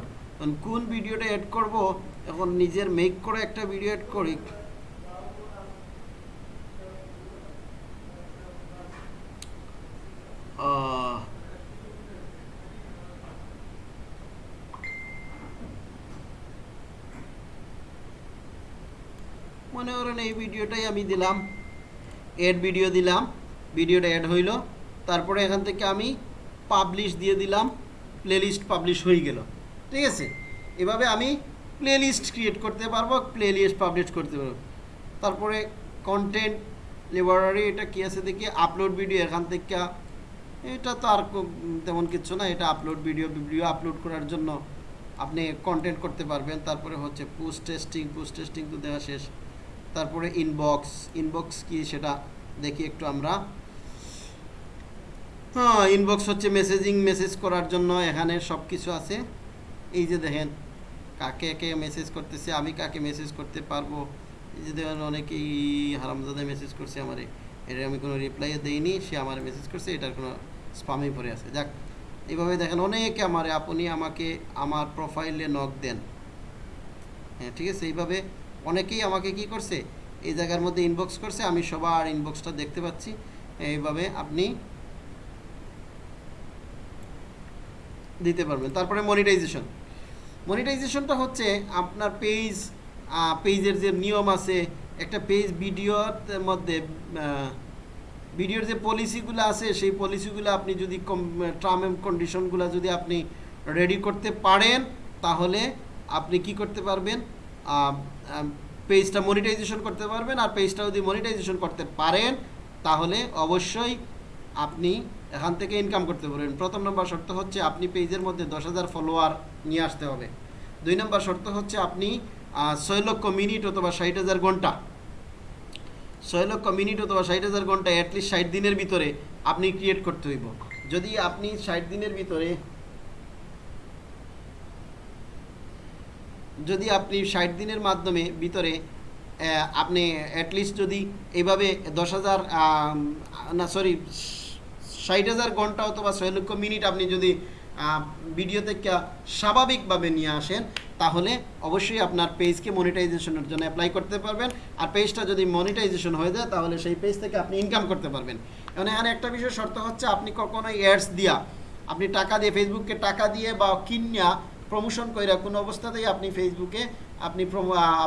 Speaker 1: কোন ভিডিওটা এড করব? এখন নিজের মেক করে একটা ভিডিও এড করি। মনে করেন এই ভিডিওটাই আমি দিলাম। এড ভিডিও দিলাম। ভিডিওটা অ্যাড হইল। তারপরে এখান থেকে আমি পাবলিশ দিয়ে দিলাম। প্লেলিস্ট পাবলিশ হয়ে গেল। ঠিক আছে? এভাবে আমি প্লেলিস্ট ক্রিয়েট করতে পারব প্লেলিস্ট পাবলিশ করতে পারব। তারপরে কন্টেন্ট লিবারারি এটা কি আছে দেখি? আপলোড ভিডিও এখান থেকে এটা তো আর তেমন কিছু না, এটা আপলোড ভিডিও ভিডিও আপলোড করার জন্য আপনি কন্টেন্ট করতে পারবেন। তারপরে হচ্ছে পোস্ট টেস্টিং পোস্ট টেস্টিং তো দেওয়া শেষ। তারপরে ইনবক্স ইনবক্স কি সেটা দেখি একটু আমরা। হ্যাঁ ইনবক্স হচ্ছে মেসেজিং মেসেজ করার জন্য এখানে সব কিছু আছে। এই যে দেখেন, কাকে কে মেসেজ করতেছে, আমি কাকে মেসেজ করতে পারব? এই যে দেখেন, অনেকেই হারামজাদা মেসেজ করছে আমারে। এটা আমি কোনো রিপ্লাই দেইনি, সে আমার মেসেজ করছে, এটার কোনো স্পামে পড়ে আছে। যাক, এইভাবে দেখেন, অনেকে আমারে, আপনি আমাকে আমার প্রোফাইলে নক দেন। হ্যাঁ ঠিক আছে? এইভাবে অনেকেই আমাকে কি করছে, এই জায়গার মধ্যে ইনবক্স করছে, আমি সবার ইনবক্সটা দেখতে পাচ্ছি। এইভাবে আপনি দিতে পারবেন। তারপরে মনিটাইজেশন মনিটাইজেশনটা হচ্ছে আপনার পেজ পেজের যে নিয়ম আছে, একটা পেজ ভিডিওর মধ্যে ভিডিওর যে পলিসিগুলো আছে, সেই পলিসিগুলো আপনি যদি টার্ম এন্ড কন্ডিশনগুলো যদি আপনি রেডি করতে পারেন, তাহলে আপনি কি করতে পারবেন? পেজটা মনিটাইজেশন করতে পারবেন আর পেজটা যদি মনিটাইজেশন করতে পারেন, তাহলে অবশ্যই আপনি এখান থেকে ইনকাম করতে পারবেন। প্রথম নম্বর শর্ত হচ্ছে আপনি পেজের মধ্যে দশ হাজার ফলোয়ার নিয়ে আসতে হবে। দুই নম্বর শর্ত হচ্ছে আপনি ছয় লক্ষ মিনিট অথবা ষাট হাজার ঘণ্টা ছয় লক্ষ মিনিট অথবা ষাট হাজার ঘণ্টা অ্যাটলিস্ট ষাট দিনের ভিতরে আপনি ক্রিয়েট করতে হইব। যদি আপনি ষাট দিনের ভিতরে যদি আপনি ষাট দিনের মাধ্যমে ভিতরে আপনি অ্যাটলিস্ট যদি এইভাবে দশ হাজার না সরি ষাট হাজার ঘণ্টা অথবা ছয় লক্ষ মিনিট আপনি যদি ভিডিও থেকে স্বাভাবিকভাবে নিয়ে আসেন, তাহলে অবশ্যই আপনার পেজকে মনিটাইজেশনের জন্য অ্যাপ্লাই করতে পারবেন। আর পেজটা যদি মনিটাইজেশন হয়ে যায়, তাহলে সেই পেজ থেকে আপনি ইনকাম করতে পারবেন। এখন, এখানে একটা বিষয় শর্ত হচ্ছে, আপনি কখনোই অ্যাডস দিয়া, আপনি টাকা দিয়ে ফেসবুককে টাকা দিয়ে বা কিনিয়া প্রমোশন কইরা কোনো অবস্থাতেই আপনি ফেসবুকে আপনি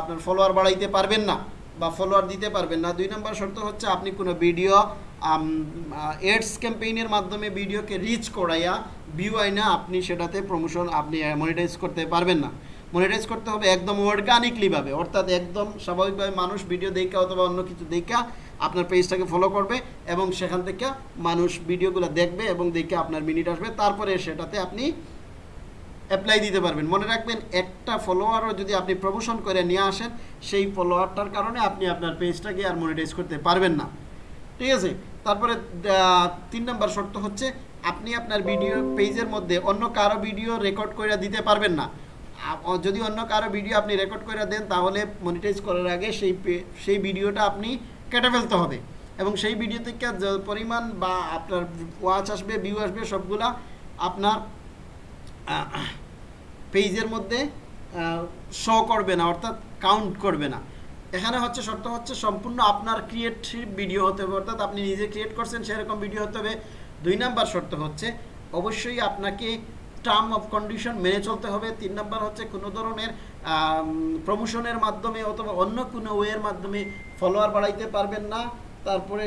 Speaker 1: আপনার ফলোয়ার বাড়াইতে পারবেন না। বা ফলোয়ার দিতে পারবেন না। দুই নম্বর শর্ত হচ্ছে আপনি কোনো ভিডিও এডস ক্যাম্পেইনের মাধ্যমে ভিডিওকে রিচ করাইয়া ভিউ আইনা আপনি সেটাতে প্রমোশন আপনি মনিটাইজ করতে পারবেন না। মনিটাইজ করতে হবে একদম অর্গানিকলিভাবে অর্থাৎ একদম স্বাভাবিকভাবে মানুষ ভিডিও দেখা অথবা অন্য কিছু দেখা আপনার পেজটাকে ফলো করবে এবং সেখান থেকে মানুষ ভিডিওগুলো দেখবে এবং দেখে আপনার মিনিট আসবে। তারপরে সেটাতে আপনি অ্যাপ্লাই দিতে পারবেন। মনে রাখবেন, একটা ফলোয়ারও যদি আপনি প্রমোশন করে নিয়ে আসেন, সেই ফলোয়ারটার কারণে আপনি আপনার পেজটাকে আর মনিটাইজ করতে পারবেন না। ঠিক আছে? তারপরে তিন নম্বর শর্ত হচ্ছে, আপনি আপনার ভিডিও পেজের মধ্যে অন্য কারও ভিডিও রেকর্ড করে দিতে পারবেন না। যদি অন্য কারও ভিডিও আপনি রেকর্ড করে দেন, তাহলে মনিটাইজ করার আগে সেই সেই ভিডিওটা আপনি কেটে ফেলতে হবে। এবং সেই ভিডিও থেকে পরিমাণ বা আপনার ওয়াচ আসবে ভিউ আসবে, সবগুলা আপনার পেজের মধ্যে শো করবে না, অর্থাৎ কাউন্ট করবে না। এখানে হচ্ছে, শর্ত হচ্ছে সম্পূর্ণ আপনার ক্রিয়েটিভ ভিডিও হতে হবে। অর্থাৎ আপনি নিজে ক্রিয়েট করছেন, সেরকম ভিডিও হতে হবে। দুই নাম্বার শর্ত হচ্ছে, অবশ্যই আপনাকে টার্ম অফ কন্ডিশন মেনে চলতে হবে। তিন নাম্বার হচ্ছে, কোনো ধরনের প্রমোশনের মাধ্যমে অথবা অন্য কোনো ওয়ের মাধ্যমে ফলোয়ার বাড়াইতে পারবেন না। তারপরে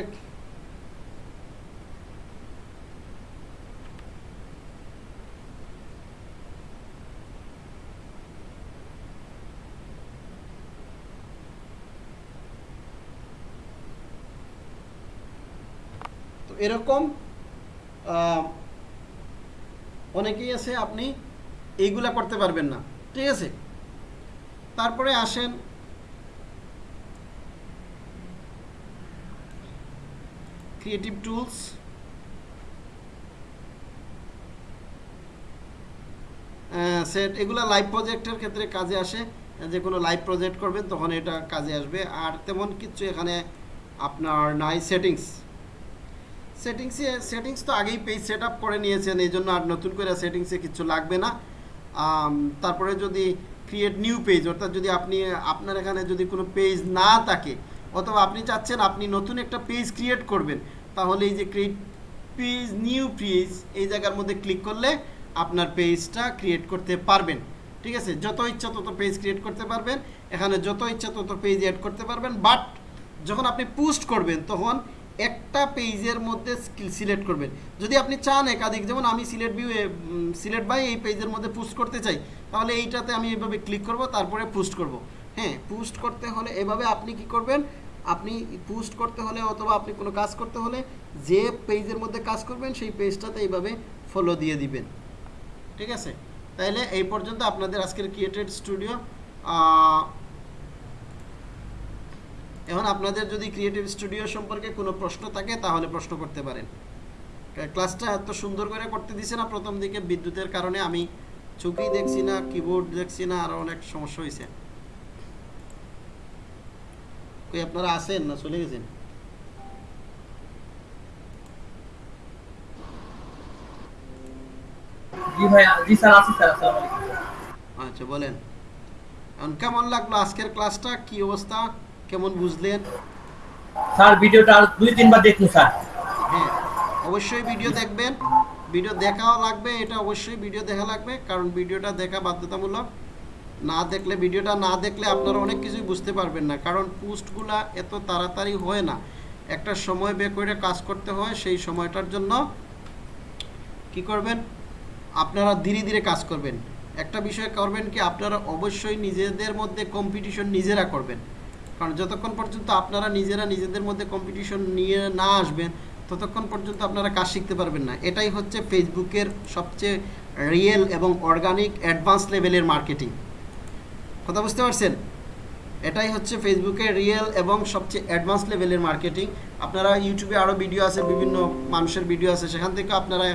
Speaker 1: তো এরকম অনেকেই আছে আপনি এইগুলা করতে পারবেন না, ঠিক আছে? তারপরে আসেন ক্রিয়েটিভ টুলস সেট এগুলা লাইভ প্রজেক্টের ক্ষেত্রে কাজে আসে। যে কোনো লাইভ প্রজেক্ট করবেন, তখন এটা কাজে আসবে। আর তেমন কিছু এখানে আপনার নাই সেটিংস সেটিংসে সেটিংস তো আগেই পেজ সেট আপ করে নিয়েছেন, এই জন্য আর নতুন করে সেটিংসে কিছু লাগবে না। তারপরে যদি ক্রিয়েট নিউ পেজ অর্থাৎ যদি আপনি, আপনার এখানে যদি কোনো পেজ না থাকে, অথবা আপনি চাচ্ছেন আপনি নতুন একটা পেজ ক্রিয়েট করবেন, তাহলে এই যে ক্রিয়েট পেজ নিউ পেজ এই জায়গার মধ্যে ক্লিক করলে আপনার পেজটা ক্রিয়েট করতে পারবেন। ঠিক আছে? যত ইচ্ছা তত পেজ ক্রিয়েট করতে পারবেন। এখানে যত ইচ্ছা তত পেজ অ্যাড করতে পারবেন। বাট যখন আপনি পোস্ট করবেন, তখন একটা পেজের মধ্যে সিলেক্ট করবেন। যদি আপনি চান একাধিক, যেমন আমি সিলেট ভিউ সিলেট বাই এই পেজের মধ্যে পোস্ট করতে চাই, তাহলে এইটাতে আমি এভাবে ক্লিক করব, তারপরে পোস্ট করব। হ্যাঁ পোস্ট করতে হলে এভাবে আপনি কি করবেন? আপনি পোস্ট করতে হলে অথবা আপনি কোনো কাজ করতে হলে যে পেজের মধ্যে কাজ করবেন, সেই পেজটাতে এইভাবে ফলো দিয়ে দিবেন। ঠিক আছে? তাইলে এই পর্যন্ত আপনাদের আজকের ক্রিয়েটেড স্টুডিও এখন আপনাদের যদি ক্রিয়েটিভ স্টুডিও সম্পর্কে কোনো প্রশ্ন থাকে তাহলে প্রশ্ন করতে পারেন। ক্লাসটা এত সুন্দর করে করতে দিছে না প্রথম দিকে বিদ্যুতের কারণে আমি চোখেই দেখছি না কিবোর্ড দেখছি না আরও অনেক সমস্যা হয়েছে কই আপনারা আসেন না চলে গেছেন? আচ্ছা বলেন। এখন কেমন লাগল আজকের ক্লাসটা কি অবস্থা? কেমন বুঝলেন?
Speaker 3: স্যার ভিডিওটা আর দুই তিনবার দেখুন স্যার।
Speaker 1: হ্যাঁ অবশ্যই ভিডিও দেখবেন। ভিডিও দেখাও লাগবে এটা অবশ্যই ভিডিও দেখা লাগবে কারণ ভিডিওটা দেখা বাধ্যতামূলক। না দেখলে ভিডিওটা না দেখলে আপনারা অনেক কিছুই বুঝতে পারবেন না কারণ পোস্টগুলা এত তাড়াতাড়ি হয় না। একটা সময় বের করে কাজ করতে হয় সেই সময়টার জন্য কি করবেন? আপনারা ধীরে ধীরে কাজ করবেন। একটা বিষয় করবেন কি আপনারা অবশ্যই নিজেদের মধ্যে কম্পিটিশন নিজেরা করবেন। কারণ যতক্ষণ পর্যন্ত আপনারা নিজেরা নিজেদের মধ্যে কম্পিটিশন নিয়ে না আসবেন, ততক্ষণ পর্যন্ত আপনারা কাজ শিখতে পারবেন না। এটাই হচ্ছে ফেসবুকের সবচেয়ে রিয়েল এবং অর্গানিক অ্যাডভান্স লেভেলের মার্কেটিং কথা বুঝতে পারছেন? এটাই হচ্ছে ফেসবুকের রিয়েল এবং সবচেয়ে অ্যাডভান্স লেভেলের মার্কেটিং আপনারা ইউটিউবে আরও ভিডিও আছে, বিভিন্ন মানুষের ভিডিও আছে, সেখান থেকে আপনারা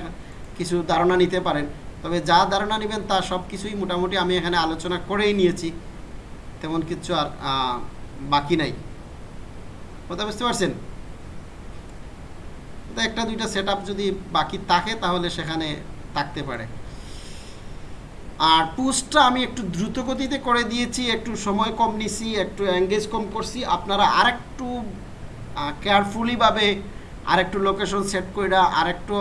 Speaker 1: কিছু ধারণা নিতে পারেন। তবে যা ধারণা নেবেন তা সব কিছুই মোটামুটি আমি এখানে আলোচনা করেই নিয়েছি। তেমন কিছু আর বাকি নাই। কথা বুঝতে পারছেন? একটা দুইটা সেট যদি বাকি থাকে তাহলে সেখানে থাকতে পারে। আর পুস্টটা আমি একটু দ্রুত গতিতে করে দিয়েছি, একটু সময় কম নিছি, একটু এঙ্গেজ কম করছি। আপনারা আরেকটু কেয়ারফুলিভাবে আরেকটু লোকেশন সেট করে আরেকটু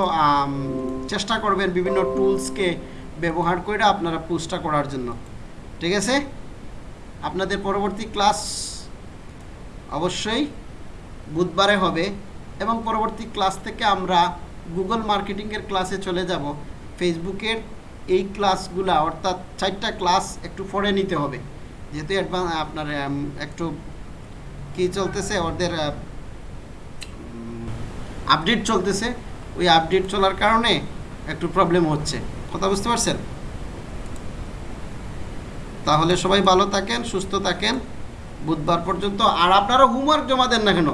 Speaker 1: চেষ্টা করবেন বিভিন্ন টুলসকে ব্যবহার করে আপনারা পুস্টটা করার জন্য। ঠিক আছে? আপনাদের পরবর্তী ক্লাস অবশ্যই বুধবারে হবে এবং পরবর্তী ক্লাস থেকে আমরা গুগল মার্কেটিংয়ের ক্লাসে চলে যাব। ফেসবুকের এই ক্লাসগুলা, অর্থাৎ চারটা ক্লাস একটু পড়ে নিতে হবে। যেহেতু অ্যাডভান্স আপনার একটু কি চলতেছে, ওদের আপডেট চলতেছে। ওই আপডেট চলার কারণে একটু প্রবলেম হচ্ছে। কথা বুঝতে পারছেন? তাহলে সবাই ভালো থাকেন, সুস্থ থাকেন। বুধবার পর্যন্ত। আর আপনারা হোমওয়ার্ক জমা দেন না কেন?